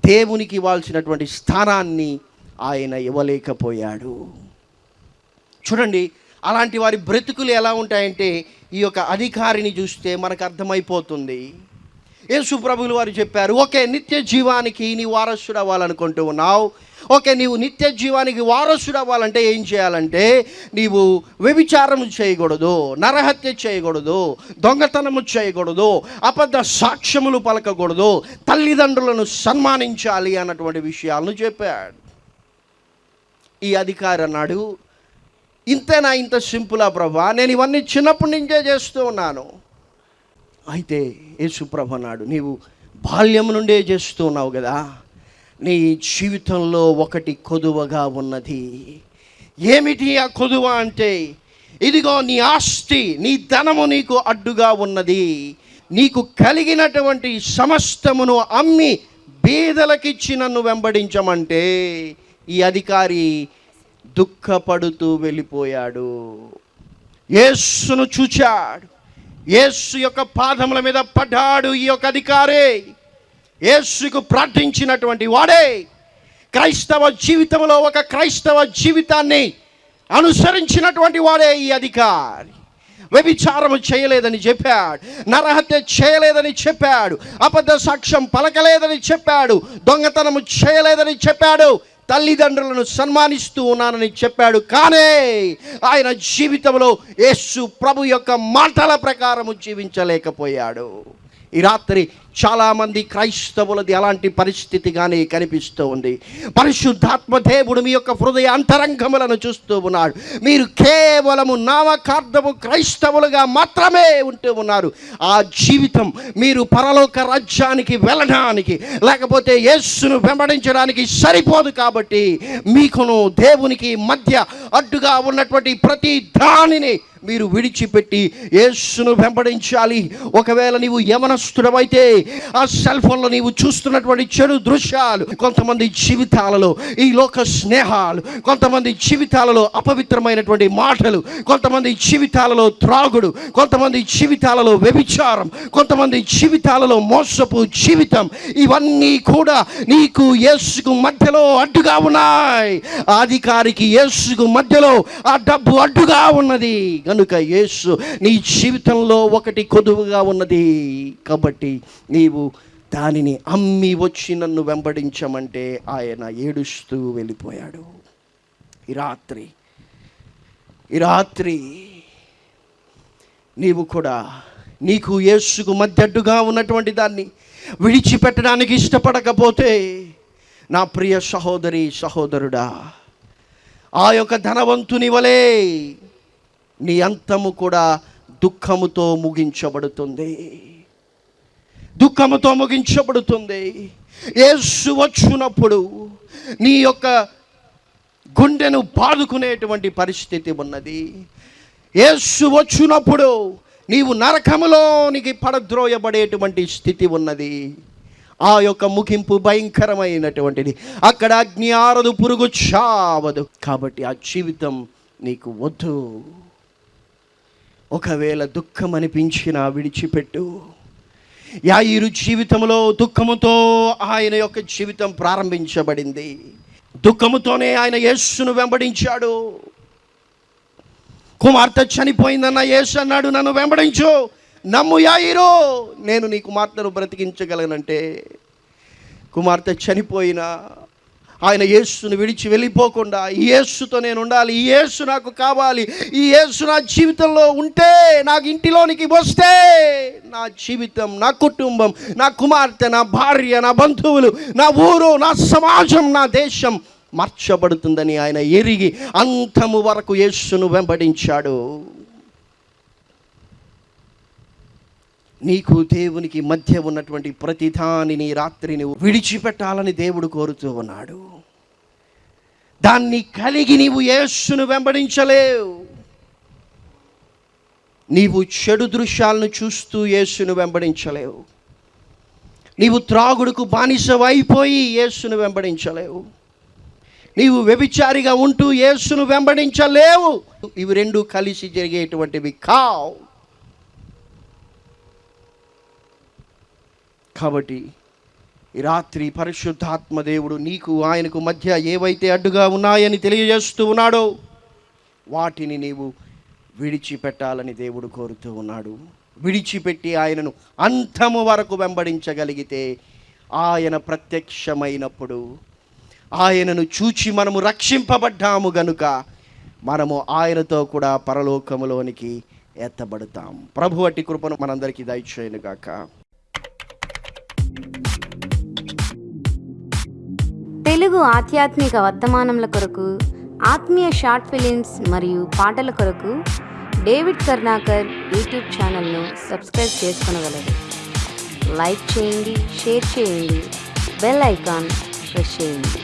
దేవునికి ఇవ్వాల్సినటువంటి స్థానాన్ని ఆయన ఇవ్వలేకపోయాడు. చూడండి అలాంటి వారి బ్రతుకులు ఎలా ఉంటాయంటే ఈ యొక్క అధికారిని చూస్తే మనకు అర్థమైపోతుంది. యేసు ప్రభులు వారు చెప్పారు ఓకే నిత్య జీవానికి నీ వారసుడు అవ్వాలనుకుంటూ ఉన్నావు. ఓకే నీవు నిత్య జీవానికి వారసుడు అవ్వాలంటే ఏం చేయాలంటే నీవు వ్యభిచారం చేయకూడదు నరహత్య చేయకూడదు దొంగతనము చేయకూడదు అబద్ధ సాక్ష్యములు పలకకూడదు తల్లిదండ్రులను సన్మానించాలి అన్నటువంటి విషయాలను చెప్పాడు. ఈ అధికారి అన్నాడు ఇంతేనా ఇంత సింపులా ప్రభా? నేను ఇవన్నీ చిన్నప్పటి నుంచే చేస్తూ ఉన్నాను. అయితే యేసుప్రభ అన్నాడు నీవు బాల్యం నుండే చేస్తూ ఉన్నావు కదా నీ జీవితంలో ఒకటి కొదువగా ఉన్నది. ఏమిటి ఆ కొదువ అంటే? ఇదిగో నీ ఆస్తి నీ ధనము నీకు అడ్డుగా ఉన్నది. నీకు కలిగినటువంటి సమస్తమును అమ్మి బీదలకిచ్చి నన్ను వెంబడించమంటే ఈ అధికారి దుఃఖపడుతూ వెళ్ళిపోయాడు. యేస్సును చూచాడు. యేస్సు యొక్క పాదముల మీద పడ్డాడు ఈ యొక్క అధికారే. యేసుకు ప్రార్థించినటువంటి వాడే క్రైస్తవ జీవితంలో ఒక క్రైస్తవ జీవితాన్ని అనుసరించినటువంటి వాడే ఈ అధికారి. వ్యభిచారము చేయలేదని చెప్పాడు నరహత్య చేయలేదని చెప్పాడు అబద్ధ సాక్ష్యం పలకలేదని చెప్పాడు దొంగతనము చేయలేదని చెప్పాడు తల్లిదండ్రులను సన్మానిస్తూ ఉన్నానని చెప్పాడు. కానీ ఆయన జీవితంలో యేసు ప్రభు యొక్క మాటల ప్రకారము జీవించలేకపోయాడు. ఈ రాత్రి చాలామంది క్రైస్తవులది అలాంటి పరిస్థితిగానే కనిపిస్తూ ఉంది. పరిశుద్ధాత్మ దేవుడు మీ యొక్క హృదయ అంతరంగములను చూస్తూ ఉన్నాడు. మీరు కేవలము నామకార్థము క్రైస్తవులుగా మాత్రమే ఉంటూ ఉన్నారు. ఆ జీవితం మీరు పరలోక రాజ్యానికి వెళ్ళడానికి లేకపోతే యేస్సును వెంబడించడానికి సరిపోదు కాబట్టి మీకును దేవునికి మధ్య అడ్డుగా ఉన్నటువంటి ప్రతి దానిని మీరు విడిచిపెట్టి యేస్సును వెంబడించాలి. ఒకవేళ నీవు యవనస్తుడమైతే ఆ సెల్ ఫోన్లో నీవు చూస్తున్నటువంటి చెడు దృశ్యాలు కొంతమంది జీవితాలలో ఈ లోక స్నేహాలు కొంతమంది జీవితాలలో అపవిత్రమైనటువంటి మాటలు కొంతమంది జీవితాలలో త్రాగుడు కొంతమంది జీవితాలలో వ్యభిచారం కొంతమంది జీవితాలలో మోసపు జీవితం ఇవన్నీ కూడా నీకు యేసుకు మధ్యలో అడ్డుగా ఉన్నాయి. అధికారికి యేసుకు మధ్యలో ఆ డబ్బు అడ్డుగా ఉన్నది. కనుక యేసు నీ జీవితంలో ఒకటి కొదువుగా ఉన్నది. కాబట్టి నీవు దానిని అమ్మి వచ్చి నన్ను వెంబడించమంటే ఆయన ఏడుస్తూ వెళ్ళిపోయాడు. ఈ రాత్రి ఈ రాత్రి నీవు కూడా నీకు యేసుకు మధ్యడ్డుగా ఉన్నటువంటి దాన్ని విడిచిపెట్టడానికి ఇష్టపడకపోతే నా ప్రియ సహోదరి సహోదరుడా ఆ యొక్క ధనవంతుని వలే నీ అంతము కూడా దుఃఖముతో ముగించబడుతుంది. దుఃఖముతో ముగించబడుతుంది. యేసు వచ్చినప్పుడు నీ యొక్క గుండెను బాదుకునేటువంటి పరిస్థితి ఉన్నది. యేసు వచ్చినప్పుడు నీవు నరకములోనికి పడద్రోయబడేటువంటి స్థితి ఉన్నది. ఆ యొక్క ముగింపు భయంకరమైనటువంటిది. అక్కడ అగ్ని ఆరదు పురుగు చావదు. కాబట్టి ఆ జీవితం నీకు వద్దు. ఒకవేళ దుఃఖం అనిపించినా విడిచిపెట్టు. యాయిరు జీవితంలో దుఃఖముతో ఆయన యొక్క జీవితం ప్రారంభించబడింది. దుఃఖముతోనే ఆయన యేసును వెంబడించాడు. కుమార్తె చనిపోయిందన్న యేసు అన్నాడు నన్ను వెంబడించు నమ్ము యాయిరు నేను నీ కుమార్తెను బ్రతికించగలనంటే. కుమార్తె చనిపోయినా ఆయన యేసును విడిచి వెళ్ళిపోకుండా ఈ యేసుతో నేను ఉండాలి ఈ యేసు నాకు కావాలి ఈ యేసు నా జీవితంలో ఉంటే నాకు ఇంటిలోనికి వస్తే నా జీవితం నా కుటుంబం నా కుమార్తె నా భార్య నా బంధువులు నా ఊరు నా సమాజం నా దేశం మార్చబడుతుందని ఆయన ఎరిగి అంతము వరకు యేసును వెంబడించాడు. నీకు దేవునికి మధ్య ఉన్నటువంటి ప్రతిదానిని రాత్రిని విడిచిపెట్టాలని దేవుడు కోరుతూ ఉన్నాడు. దాన్ని కలిగి నీవు యేసును వెంబడించలేవు. నీవు చెడు దృశ్యాలను చూస్తూ యేసును వెంబడించలేవు. నీవు త్రాగుడుకు బానిసవైపోయి యేసును వెంబడించలేవు. నీవు వ్యభిచారిగా ఉంటూ యేసును వెంబడించలేవు. ఇవి రెండు కలిసి జరిగేటువంటివి కావు. కాబట్టి ఈ రాత్రి పరిశుద్ధాత్మ దేవుడు నీకు ఆయనకు మధ్య ఏవైతే అడ్డుగా ఉన్నాయని తెలియజేస్తూ ఉన్నాడో వాటిని నీవు విడిచిపెట్టాలని దేవుడు కోరుతూ ఉన్నాడు. విడిచిపెట్టి ఆయనను అంతము వరకు వెంబడించగలిగితే ఆయన ప్రత్యక్షమైనప్పుడు ఆయనను చూచి మనము రక్షింపబడ్డాము గనుక మనము ఆయనతో కూడా పరలోకములోనికి ఎత్తబడతాం. ప్రభు అట్టి కృపను మనందరికీ దయచేయను గాక తెలుగు ఆధ్యాత్మిక వర్తమానముల కొరకు ఆత్మీయ షార్ట్ ఫిలిమ్స్ మరియు పాటల కొరకు డేవిడ్ కర్ణాకర్ యూట్యూబ్ ఛానల్ను సబ్స్క్రైబ్ చేసుకునగలరు. లైక్ చేయండి షేర్ చేయండి బెల్ ఐకాన్ ప్రెస్ చేయండి.